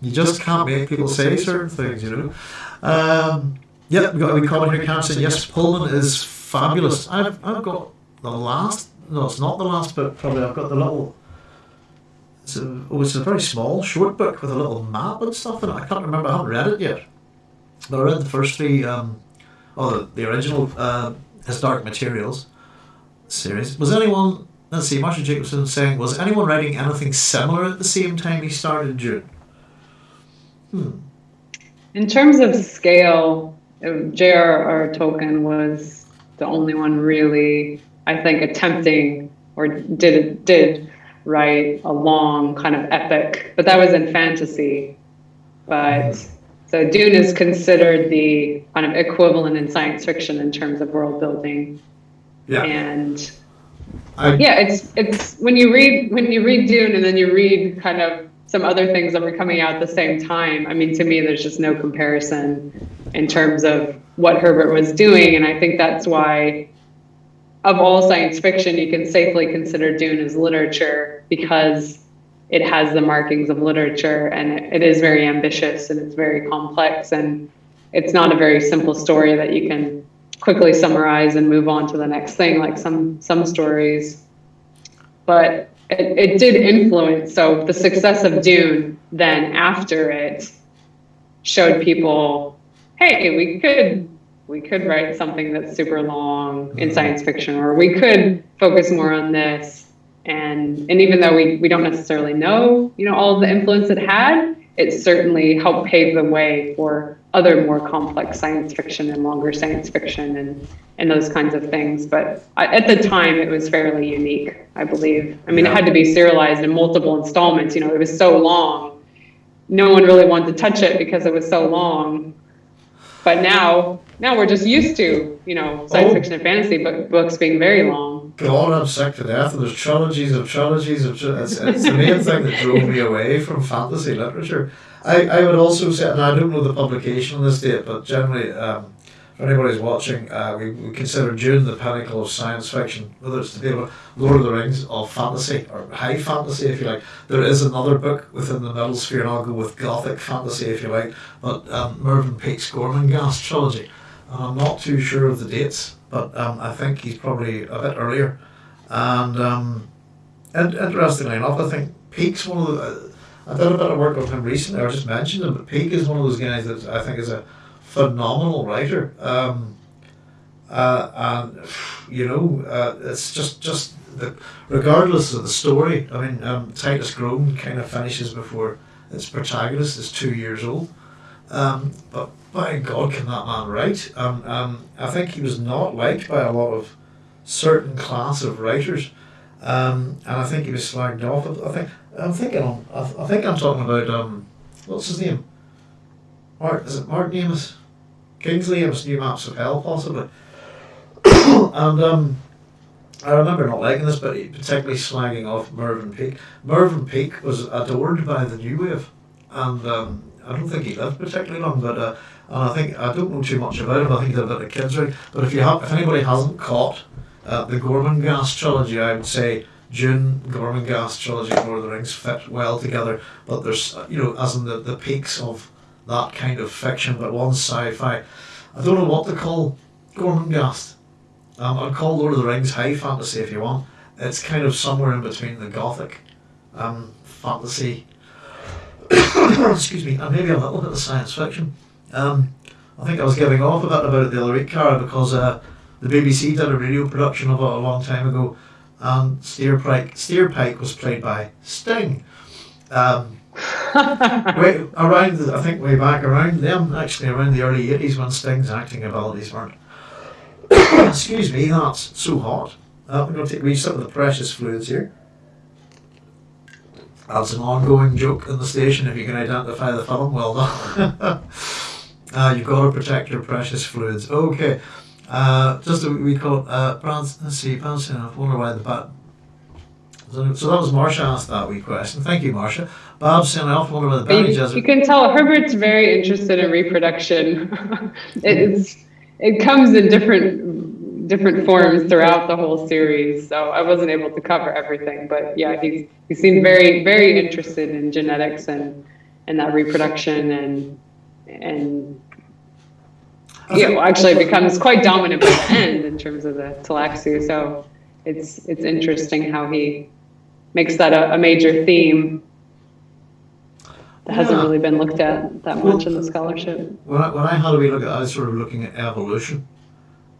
You just can't make people say certain things, you know. Um, yep, we've got a comment here, Cam saying, yes, Pullman is fabulous. I've, I've got the last, no, it's not the last book, probably. I've got the little, it's a, oh, it's a very small, short book with a little map and stuff in it. I can't remember, I haven't read it yet. But I read the first three, um, oh, the, the original uh, His Dark Materials series. Was anyone, let's see, Marshall Jacobson saying, was anyone writing anything similar at the same time he started Dune? Hmm. In terms of scale, J.R.R. Tolkien was the only one really, I think, attempting or did did write a long kind of epic, but that was in fantasy. But so Dune is considered the kind of equivalent in science fiction in terms of world building. Yeah. And I, yeah, it's it's when you read when you read Dune and then you read kind of some other things that were coming out at the same time. I mean, to me, there's just no comparison in terms of what Herbert was doing. And I think that's why, of all science fiction, you can safely consider Dune as literature because it has the markings of literature and it is very ambitious and it's very complex. And it's not a very simple story that you can quickly summarize and move on to the next thing like some some stories but it, it did influence so the success of dune then after it showed people hey, we could we could write something that's super long in science fiction, or we could focus more on this. And and even though we, we don't necessarily know, you know, all the influence it had, it certainly helped pave the way for other more complex science fiction and longer science fiction and and those kinds of things. But at the time, it was fairly unique, I believe. I mean, it had to be serialized in multiple installments. You know, it was so long. No one really wanted to touch it because it was so long. But now, now we're just used to, you know, science Oh. fiction and fantasy book, books being very long. God, I'm sick to death. And there's trilogies of trilogies of. Tri- it's, it's the main thing that drove me away from fantasy literature. I, I would also say, and I don't know the publication on this date, but generally, um, for anybody who's watching, uh, we, we consider Dune the pinnacle of science fiction, whether it's be able Lord of the Rings of fantasy or high fantasy, if you like. There is another book within the middle sphere, and I'll go with gothic fantasy, if you like, but um, Mervyn Peake's Gormenghast trilogy. And I'm not too sure of the dates, but um, I think he's probably a bit earlier. And um, interestingly enough, I think Peake's one of the. I did a bit of work with him recently. I just mentioned him, but Peake is one of those guys that I think is a phenomenal writer. Um, uh, and you know, uh, it's just just the regardless of the story. I mean, um, Titus Groan kind of finishes before its protagonist is two years old. Um, but by God, can that man write? Um, um, I think he was not liked by a lot of certain class of writers, um, and I think he was slagged off. I think I'm thinking on. I, I think I'm talking about um, what's his name? Mark is it Mark Amos? Kingsley Amis, New Maps of Hell, possibly. and um, I remember not liking this, but particularly slagging off Mervyn Peake. Mervyn Peake was adored by the New Wave, and um, I don't think he lived particularly long, but uh, and I think I don't know too much about him. I think he did a bit of kids. But if you have, if anybody hasn't caught uh, the Gormenghast trilogy, I would say Dune Gormenghast trilogy, Lord of the Rings fit well together. But there's you know as in the the peaks of that kind of fiction, but one's sci-fi. I don't know what to call Gormenghast. Um, I'd call Lord of the Rings high fantasy if you want. It's kind of somewhere in between the gothic um, fantasy excuse me, and maybe a little bit of science fiction. Um, I think I was giving off a bit about the other week, Cara, because uh, the BBC did a radio production of it a long time ago, and Steerpike, Steerpike was played by Sting. Um, way, around, I think way back around them, actually around the early 80s when Sting's acting abilities weren't. excuse me, that's so hot. Uh, I'm going to take wee sip of the precious fluids here. That's an ongoing joke in the station. If you can identify the film, well done. uh, you've got to protect your precious fluids. Okay. Uh, just a we call uh, Brad. Let's see. Bouncing. I wonder why the bat. So, so that was Marsha asked that wee question. Thank you, Marsha. Bob saying I often wonder the you, Jesuit. you can tell Herbert's very interested in reproduction. it's it comes in different different forms throughout the whole series. So I wasn't able to cover everything, but yeah, he's he seemed very very interested in genetics and and that reproduction and and yeah, well, actually it becomes quite dominant by the end in terms of the Tleilaxu. So it's it's interesting how he makes that a, a major theme that hasn't Yeah. really been looked at that much in the scholarship. When I, when I had a wee look at it, I was sort of looking at evolution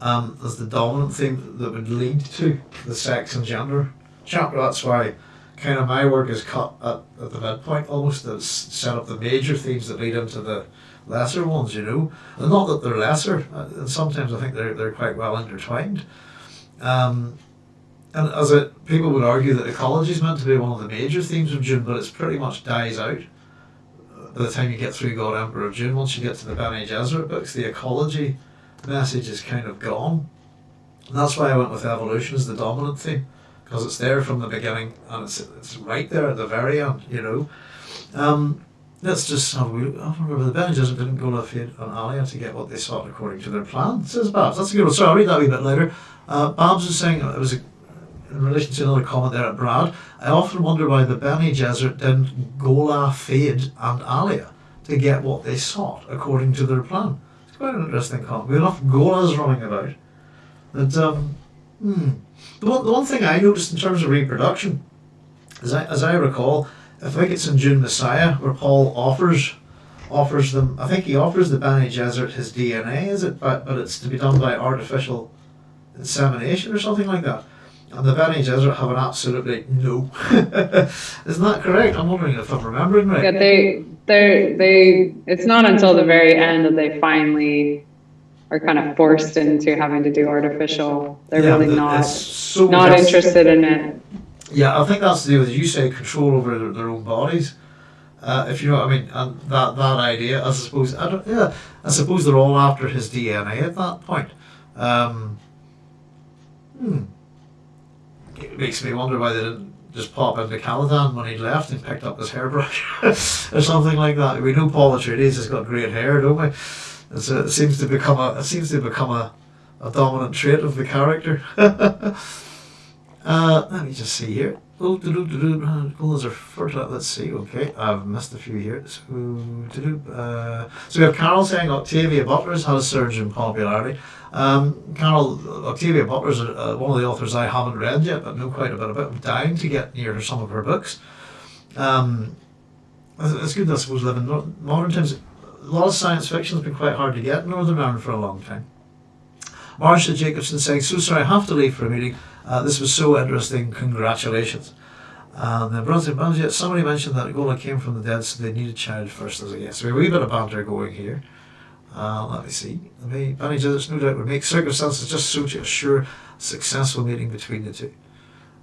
um, as the dominant theme that would lead to the sex and gender chapter. That's why kind of my work is cut at, at the midpoint almost to set up the major themes that lead into the lesser ones, you know. And not that they're lesser, uh, and sometimes I think they're, they're quite well intertwined. Um, and as people would argue that ecology is meant to be one of the major themes of Dune, but it's pretty much dies out by the time you get through God Emperor of Dune, once you get to the Bene Gesserit books, the ecology message is kind of gone. And that's why I went with evolution as the dominant theme, because it's there from the beginning and it's, it's right there at the very end, you know. Um, let's just have a look. I remember the Bene Gesserit didn't go to Feyd and Alia to get what they sought according to their plan, says Babs. That's a good one. Sorry, I'll read that a wee bit later. Uh, Babs is saying, it was a, in relation to another comment there at Brad, I often wonder why the Bene Gesserit didn't Ghola, Feyd, and Alia to get what they sought according to their plan. It's quite an interesting comment. We have enough Gholas running about. That, um, hmm. The one, the one thing I noticed in terms of reproduction, as I, as I recall, I think it's in Dune Messiah where Paul offers offers them. I think he offers the Bene Gesserit his DNA, is it? But but it's to be done by artificial insemination or something like that. And the Bene Gesserit have an absolutely no. Isn't that correct? I'm wondering if I'm remembering right. Yeah, they they they. It's not until the very end that they finally are kind of forced into having to do artificial. They're Yeah, really the- not so not interested in it. Yeah, I think that's the do with you say control over their, their own bodies. Uh, if you know what I mean, and that that idea, I suppose, I don't, yeah, I suppose they're all after his DNA at that point. Um, hmm. It makes me wonder why they didn't just pop into Caladan when he left and picked up his hairbrush or something like that. We know Paul Atreides has got great hair, don't we? It's a, it seems to become a it seems to become a, a dominant trait of the character. Uh, let me just see here. Oh, do-do-do-do, goals are fertile. Let's see. Okay, I've missed a few here. So, do-do, uh, so we have Carol saying Octavia Butler's had a surge in popularity. Um, Carol, Octavia Butler's uh, one of the authors I haven't read yet, but know quite a bit about. I'm dying to get near some of her books. Um, it's good, I suppose, living in modern times. A lot of science fiction has been quite hard to get in Northern Ireland for a long time. Marcia Jacobson saying, So sorry, I have to leave for a meeting. Uh, this was so interesting. Congratulations. And then Brunswick Bungie, somebody mentioned that Ghola came from the dead, so they need a child first. As a yes, we have a wee bit of banter going here. Uh, let me see. Maybe Benny Jezis, no doubt, would make circumstances just so to assure successful meeting between the two.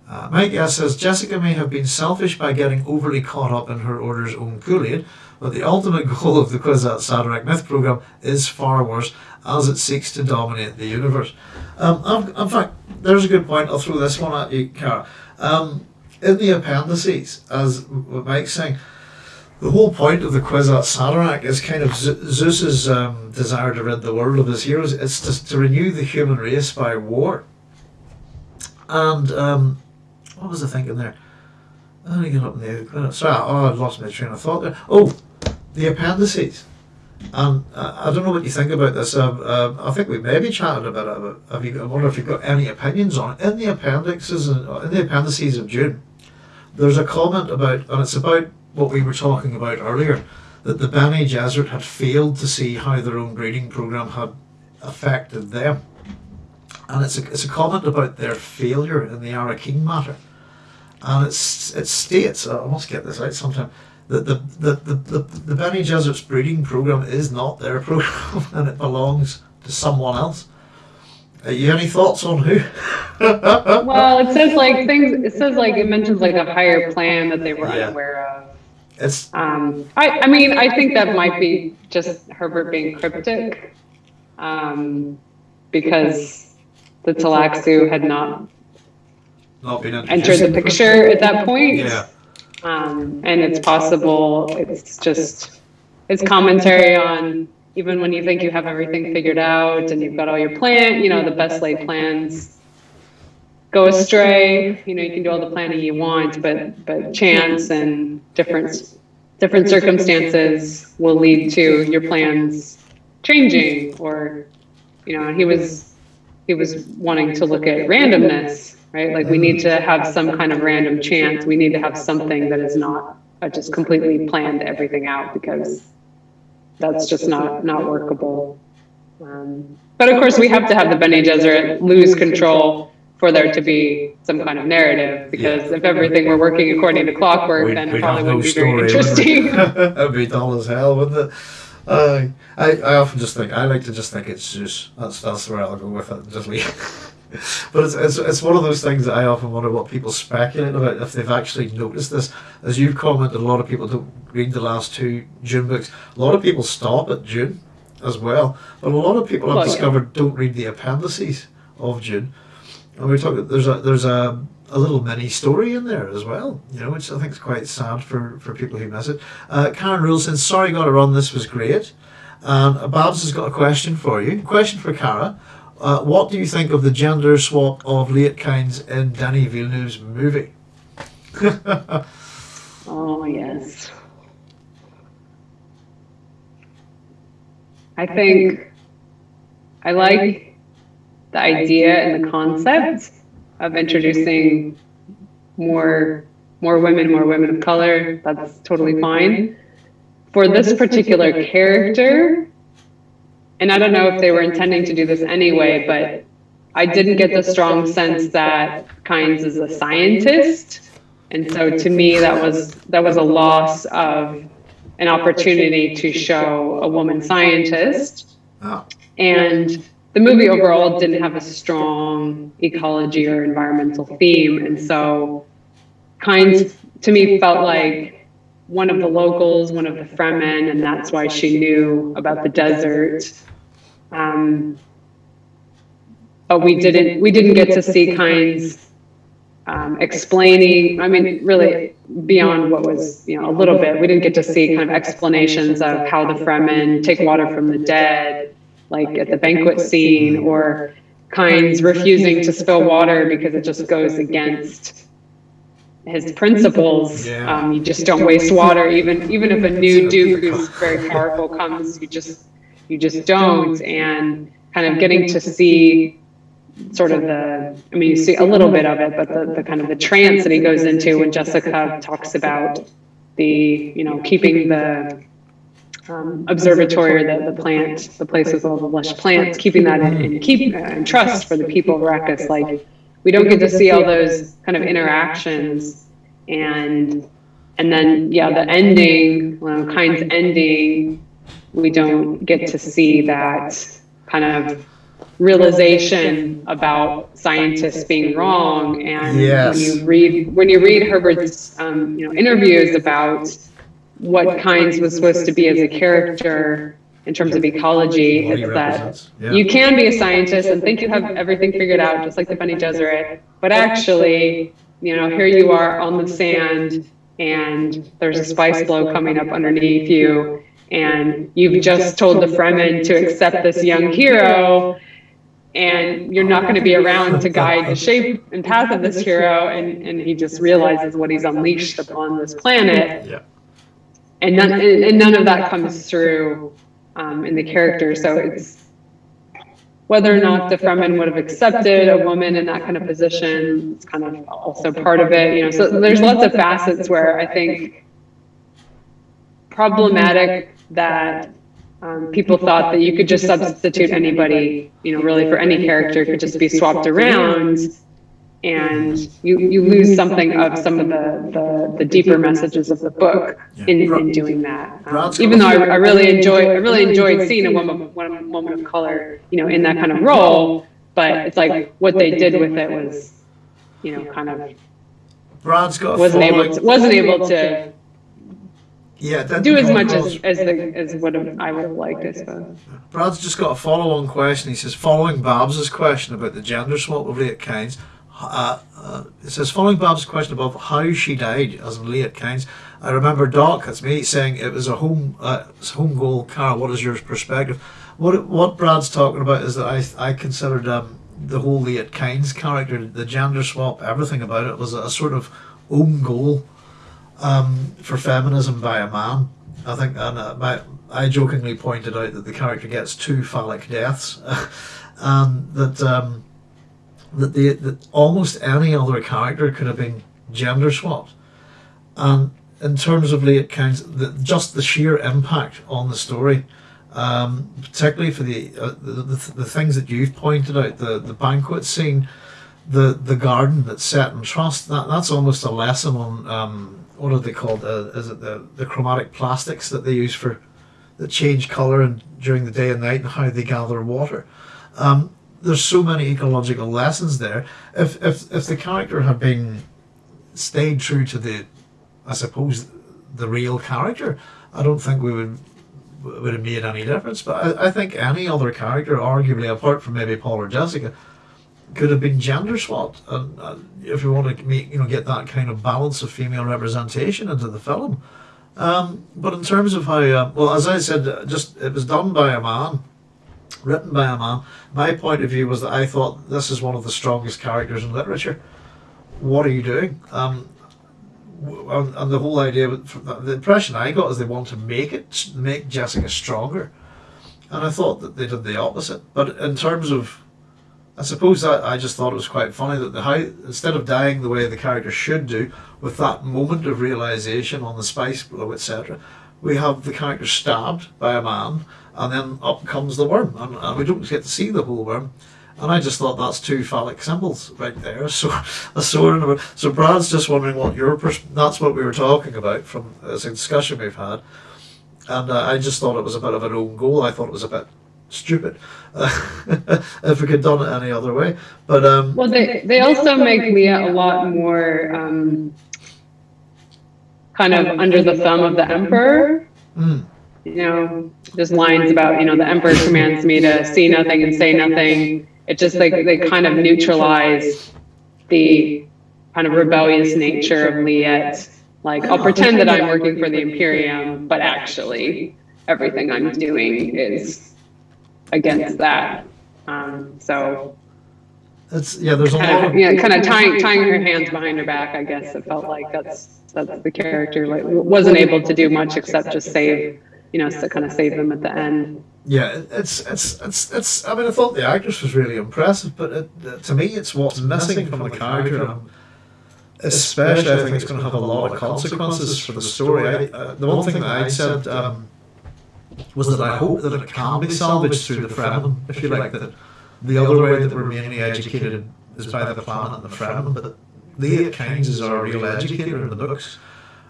Uh, Mike S says Jessica may have been selfish by getting overly caught up in her order's own Kool-Aid, but the ultimate goal of the Kwisatz Haderach Myth program is far worse, as it seeks to dominate the universe. Um, in fact, there's a good point. I'll throw this one at you, Cara. Um, in the appendices, as Mike's saying, the whole point of the Kwisatz Haderach is kind of Ze- Zeus's um, desire to rid the world of his heroes. It's to, to renew the human race by war. And um, what was I thinking there? I get up in the sorry, oh, I lost my train of thought there. Oh, the appendices. And uh, I don't know what you think about this. Um, um, I think we maybe chatted about it. But have you, I wonder if you've got any opinions on it. In the appendixes, and in the appendices of Dune, there's a comment about, and it's about what we were talking about earlier, that the Bene Gesserit had failed to see how their own breeding program had affected them. And it's a, it's a comment about their failure in the Arakin matter. And it's, it states, I must get this out sometime, that the, the, the, the, the Bene Gesserit's breeding program is not their program and it belongs to someone else. Are you any thoughts on who? Well, it says like things. It says like it mentions like a higher plan that they were Yeah. unaware of. It's Um, I, I mean, I think that might be just Herbert being cryptic, um, because the Tleilaxu had not not been entered the picture at that point. Yeah. Um, and it's possible, it's just, it's commentary on, even when you think you have everything figured out and you've got all your plan, you know, the best laid plans go astray, you know, you can do all the planning you want, but, but chance and different, different circumstances will lead to your plans changing or, you know, he was, he was wanting to look at randomness, right? Like we need to have some kind of random chance. We need to have something that is not uh, just completely planned everything out because that's just not not workable. Um, but of course, we have to have the Bene Gesserit lose control for there to be some kind of narrative. Because if everything were working according to clockwork, We'd- then it probably no wouldn't be very story, wouldn't interesting. That'd be dull as hell, wouldn't it? Uh, I, I often just think I like to just think it's Zeus. That's that's where I'll go with it. Just leave. but it's, it's it's one of those things that I often wonder what people speculate about if they've actually noticed this. As you've commented, a lot of people don't read the last two Dune books. A lot of people stop at Dune as well, but a lot of people I've Well, yeah. discovered don't read the appendices of Dune. And we talk. There's a there's a a little mini story in there as well, you know, which I think is quite sad for, for people who miss it. Uh, Karen Rule says, "Sorry, got to run. This was great." And uh, Babs has got a question for you. Question for Cara. Uh, what do you think of the gender swap of Liet-Kynes in Denis Villeneuve's movie? Oh, yes. I think I like the idea and the concept of introducing more more women, more women of color. That's totally fine. for this particular character, and I don't know if they were intending to do this anyway, but I didn't get the strong sense that Kynes is a scientist. And so to me, that was that was a loss of an opportunity to show a woman scientist. Ah. And the movie overall didn't have a strong ecology or environmental theme. And so Kynes to me felt like one of the locals, one of the Fremen, and that's why she knew about the desert. Um, but we didn't we didn't get to see Kynes um, explaining. I mean, really beyond what was you know a little bit. We didn't get to see kind of explanations of how the Fremen take water from the dead, like at the banquet scene, or Kynes refusing to spill water because it just goes against his principles. Yeah. Um, you just don't waste water, even even if a new duke who's very powerful comes, you just you just don't. And kind of getting to see sort of the I mean you see a little bit of it, but the, the kind of the trance that he goes into when Jessica talks about the you know keeping the um, observatory or the, the plant, the place with all the lush plants, keeping that in, in keep uh, in trust for the people of Arrakis. Like we don't get to see all those kind of interactions, and and then yeah, the ending, well, Kynes ending, we don't get to see that kind of realization about scientists being wrong. And Yes. when you read when you read Herbert's um, you know interviews about what Kynes was supposed to be as a character in terms of ecology, What he it's that. Yeah. you can be a scientist and think you have everything figured out, just like the Bene Gesserit, but actually, you know, here you are on the sand and there's a spice blow coming up underneath you, and you've just told the Fremen to accept this young hero, and you're not going to be around to guide the shape and path of this hero, and, and he just realizes what he's unleashed upon this planet Yeah. And none and, and none of that comes through um, in the character. So it's whether or not the Fremen would have accepted a woman in that kind of position. It's kind of also part of it, you know. So there's lots of facets where I think problematic that um, people thought that you could just substitute anybody, you know, really for any character could just be swapped around. And you, you lose something of some of the, the, the deeper messages of the book in, in doing that. Um, even though I, I really enjoy I really enjoyed seeing a woman one woman of color, you know, in that kind of role. But it's like what they did with it was, you know, kind of Brad's got wasn't able to, wasn't able to yeah, it didn't do as much as as, the, as would have I would have liked, I suppose. Brad's just got a follow-on question. He says, following Babs's question about the gender swap of Liet Kynes, uh, uh, it says, following Bab's question about how she died as in Liet Kynes, I remember Doc, that's me, saying it was a home uh, home goal. Cara, what is your perspective? What what Brad's talking about is that I I considered um, the whole Liet Kynes character, the gender swap, everything about it was a, sort of own goal um, for feminism by a man. I think, and uh, my, I jokingly pointed out that the character gets two phallic deaths, and that um, that the that almost any other character could have been gender swapped. And in terms of Liet Kynes, the, just the sheer impact on the story, um, particularly for the, uh, the, the the things that you've pointed out, the the banquet scene, the the garden that's set in trust. That that's almost a lesson on um, what are they called? Uh, is it the the chromatic plastics that they use for that change color and during the day and night and how they gather water. Um, there's so many ecological lessons there. If if if the character had been stayed true to the, I suppose, the real character, I don't think we would would have made any difference. But I, I think any other character, arguably apart from maybe Paul or Jessica, could have been gender swapped. And if you want to make you know get that kind of balance of female representation into the film. Um, but in terms of how, uh, well, as I said, uh, just it was done by a man, written by a man. My point of view was that I thought this is one of the strongest characters in literature. What are you doing? Um, and, the whole idea, the impression I got is they want to make it, make Jessica stronger. And I thought that they did the opposite. But in terms of, I suppose that I just thought it was quite funny that the how instead of dying the way the character should do, with that moment of realization on the spice blow, etc., we have the character stabbed by a man, and then up comes the worm, and, and we don't get to see the whole worm. And I just thought that's two phallic symbols right there. So a sword and a so Brad's just wondering what your pers- that's what we were talking about from this discussion we've had, and uh, I just thought it was a bit of an own goal. I thought it was a bit stupid if we could done it any other way. But um, Well, they, they also make Liet a lot more um, kind of under the thumb of the emperor. mm, You know, there's lines about, you know, the emperor commands me to see nothing and say nothing. It just like they kind of neutralize the kind of rebellious nature of Liet. Like, I'll pretend that I'm working for the Imperium, but actually, everything I'm doing is against that. Um, so, it's yeah. There's a lot kind of of, yeah, kind of tying tying her hands behind her back. I guess it felt like that's that's the character like wasn't able to do much except just save, you know, to kind of save them at the end. Yeah, it's it's it's it's. I mean, I thought the actress was really impressive, but it, uh, to me, it's what's missing from the character. and Especially, I think it's going to have a lot of consequences for the story. I, uh, the one thing that I said um, was that I hope that it can be salvaged through the Fremen, if you like. That the other way that we're mainly educated is by the planet and the Fremen, but Liet Kynes is our real educator in the books,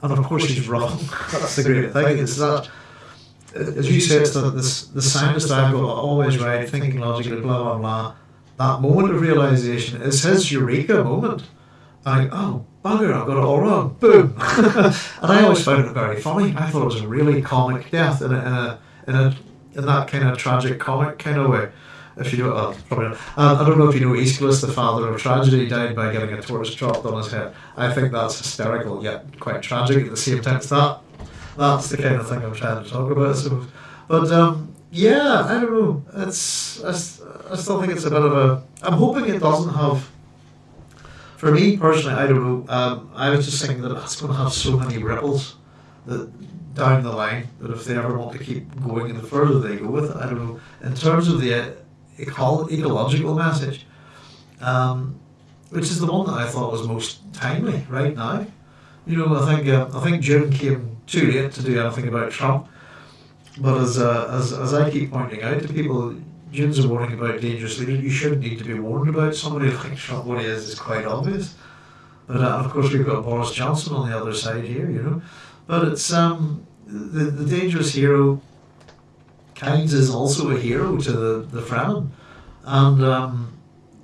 and of course she's wrong. That's the great thing. Is that as you said, it's the, the, the scientist I've got always right, thinking logically, blah, blah, blah. That moment of realization is his eureka moment. I, oh, bugger, I've got it all wrong. Boom. and I always found it very funny. I thought it was a really comic death in a, in a, in, a, in that kind of tragic comic kind of way. If you don't, uh, probably not. Um, I don't know if you know Aeschylus, the father of tragedy, died by getting a torch dropped on his head. I think that's hysterical, yet quite tragic at the same time. It's that that's the kind of thing I'm trying to talk about, suppose. But um, yeah, I don't know. It's I, I still think it's a bit of a. I'm hoping it doesn't have. For me personally, I don't know. Um, I was just thinking that it's going to have so many ripples that down the line that if they ever want to keep going and the further they go with it, I don't know. In terms of the uh, eco- ecological message, um, which is the one that I thought was most timely right now. You know, I think uh, I think Dune came too late to do anything about Trump. But as, uh, as as I keep pointing out to people, Dune's a warning about dangerous leaders. You shouldn't need to be warned about somebody like Trump. What he is is quite obvious. But uh, of course, we've got Boris Johnson on the other side here, you know. But it's um the the dangerous hero. Kynes is also a hero to the the Fremen, and um.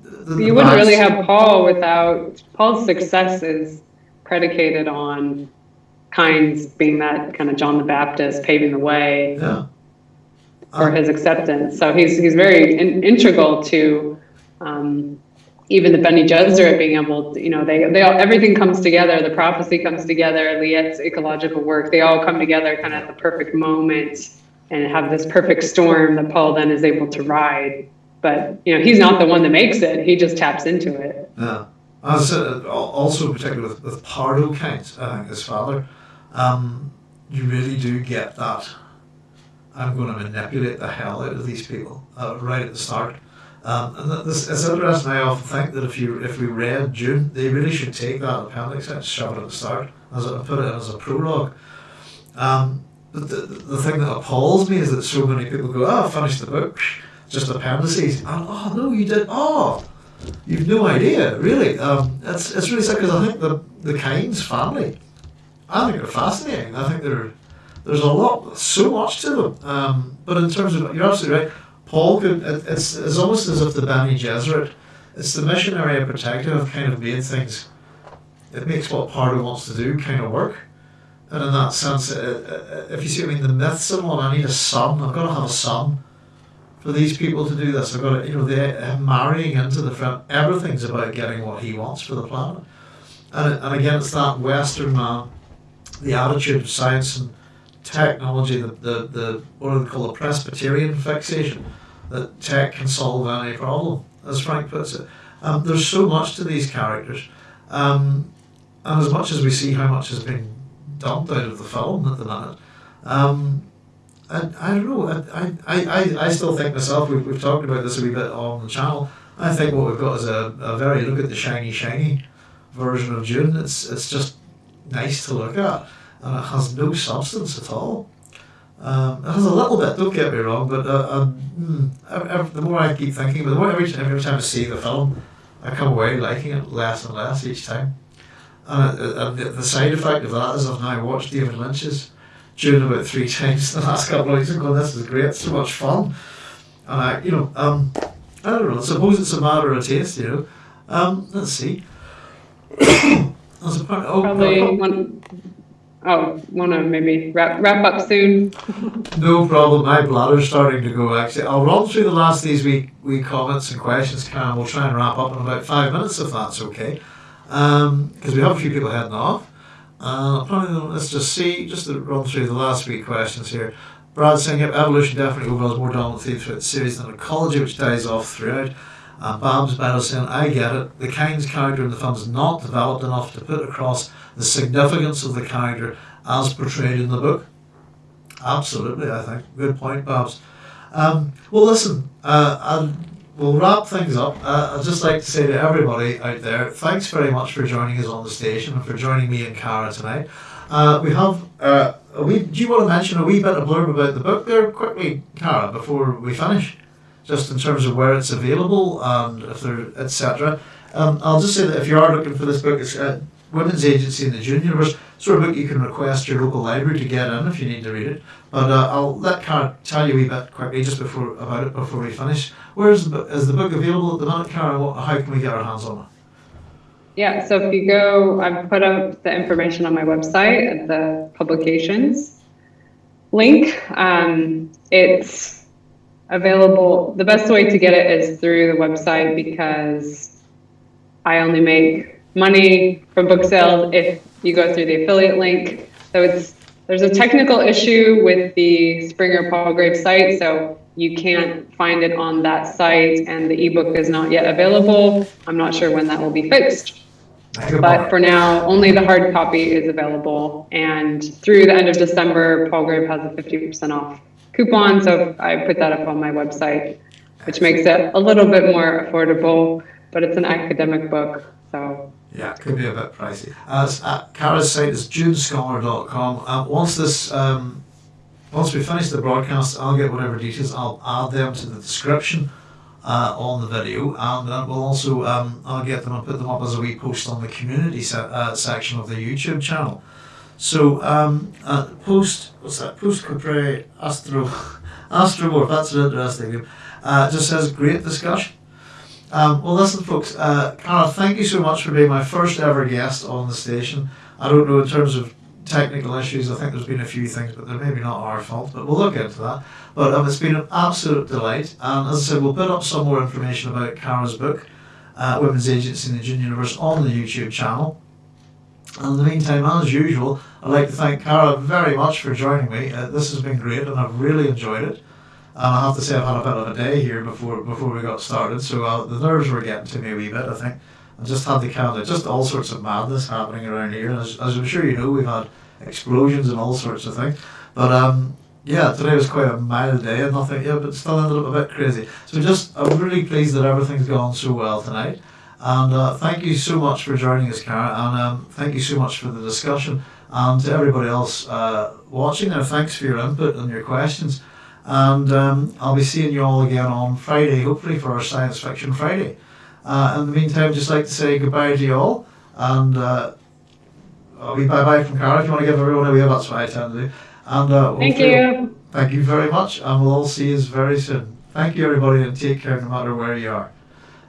The, the You wouldn't really have Paul without Paul's success is predicated on Kynes being that kind of John the Baptist paving the way Yeah. for his acceptance. So he's he's very in, integral to um, even the Bene Gesserit being able, to, you know, they they all everything comes together. The prophecy comes together. Liet's ecological work. They all come together kind of at the perfect moment and have this perfect storm that Paul then is able to ride. But you know, he's not the one that makes it. He just taps into it. Yeah. As uh, al- also particularly with, with Pardot Kynes, I think his father, um, you really do get that. I'm going to manipulate the hell out of these people uh, right at the start. Um, and this, it's interesting. I often think that if you if we read Dune, they really should take that appendix and shove it at the start as a, put it as a prologue. Um, but the, the thing that appalls me is that so many people go, "Oh, I finished the book, just appendices." And, oh no, you did. Oh, You've no idea, really. Um, it's, it's really sad because I think the the Kynes family, I think they're fascinating. I think they're there's a lot, so much to them. Um, but in terms of, you're absolutely right. Paul could. It, it's it's almost as if the Bene Gesserit, it's the Missionaria Protectiva have kind of made things. It makes what Pardot wants to do kind of work. And in that sense, uh, uh, if you see, what I mean, the myths and all, I need a son. I've got to have a son for these people to do this. I've got to, you know, they're marrying into the friend. Everything's about getting what he wants for the planet. And, and again, it's that Western man, the attitude of science and technology, the, the, the what do they call it, Presbyterian fixation, that tech can solve any problem, as Frank puts it. Um, there's so much to these characters. Um, and as much as we see how much has been dumped out of the film at the minute, um, I, I don't know. I, I, I, I still think myself, we've, we've talked about this a wee bit on the channel. I think what we've got is a, a very look at the shiny, shiny version of Dune. It's, it's just nice to look at, and it has no substance at all. Um, it has a little bit, don't get me wrong, but uh, the more I keep thinking, but the more every time, every time I see the film, I come away liking it less and less each time. And, uh, the side effect of that is I've now watched David Lynch's Dune about three times in the last couple of weeks and going, this is great, so much fun. And I, you know, um, I don't know, I suppose it's a matter of taste, you know. Um, let's see. There's a part, oh, Probably one, oh, want to maybe wrap, wrap up soon. No problem. My bladder's starting to go. Actually, I'll run through the last of these week week comments and questions, Karen. We'll try and wrap up in about five minutes if that's okay, because we have a few people heading off. Uh, probably let's just see, just to run through the last week questions here. Brad saying yep, evolution definitely overall is more dominant theme throughout the series than ecology, which dies off throughout. Uh, Babs Meadow saying, I get it. The Kynes character in the film is not developed enough to put across the significance of the character as portrayed in the book. Absolutely, I think. Good point, Babs. Um, well, listen, uh, we'll wrap things up. Uh, I'd just like to say to everybody out there, thanks very much for joining us on the station and for joining me and Cara tonight. Uh, we have uh, do you want to mention a wee bit of blurb about the book there quickly, Cara, before we finish? Just in terms of where it's available and if there, etc. Um, I'll just say that if you are looking for this book, it's uh, Women's Agency in the Dune Universe. Sort of book you can request your local library to get in if you need to read it. But uh, I'll let Cara tell you a wee bit quickly just before about it before we finish. Where is the book? Is the book available at the minute, Cara? What, how can we get our hands on it? Yeah, so if you go, I've put up the information on my website at the publications link. Um, it's available. The best way to get it is through the website because I only make money from book sales if you go through the affiliate link. So it's there's a technical issue with the Springer Palgrave site, so you can't find it on that site, and the ebook is not yet available. I'm not sure when that will be fixed. But for now, only the hard copy is available. And through the end of December, Palgrave has a 50% off coupon. So I put that up on my website, which makes it a little bit more affordable, but it's an academic book. So Yeah, it could be a bit pricey. As uh, Cara's site is dunescholar.com. Uh, once this, um, once we finish the broadcast, I'll get whatever details. I'll add them to the description uh, on the video, and uh, we'll also um, I'll get them and put them up as a wee post on the community se- uh, section of the YouTube channel. So um, uh, post what's that? Post Capre Astro Astromorph. That's an interesting name. Uh, just says great discussion. Um, well, listen, folks. Uh, Cara, thank you so much for being my first ever guest on the station. I don't know in terms of technical issues. I think there's been a few things, but they're maybe not our fault. But we'll look into that. But um, it's been an absolute delight. And as I said, we'll put up some more information about Cara's book, uh, Women's Agency in the Dune Universe, on the YouTube channel. And in the meantime, as usual, I'd like to thank Cara very much for joining me. Uh, this has been great, and I've really enjoyed it. And I have to say, I've had a bit of a day here before before we got started, so uh, the nerves were getting to me a wee bit. I think I just had the kind of just all sorts of madness happening around here. And as, as I'm sure you know, we've had explosions and all sorts of things. But um, yeah, today was quite a mild day and nothing. Yeah, but still ended up a bit crazy. So just I'm really pleased that everything's gone so well tonight. And uh, thank you so much for joining us, Cara. And um, thank you so much for the discussion. And to everybody else uh, watching there, thanks for your input and your questions. And um, I'll be seeing you all again on Friday, hopefully for our Science Fiction Friday. Uh, in the meantime, just like to say goodbye to you all. And uh, I'll be bye bye from Cara if you want to give everyone a wave. That's what I tend to do. And uh, thank you. Thank you very much. And we'll all see you very soon. Thank you, everybody, and take care no matter where you are.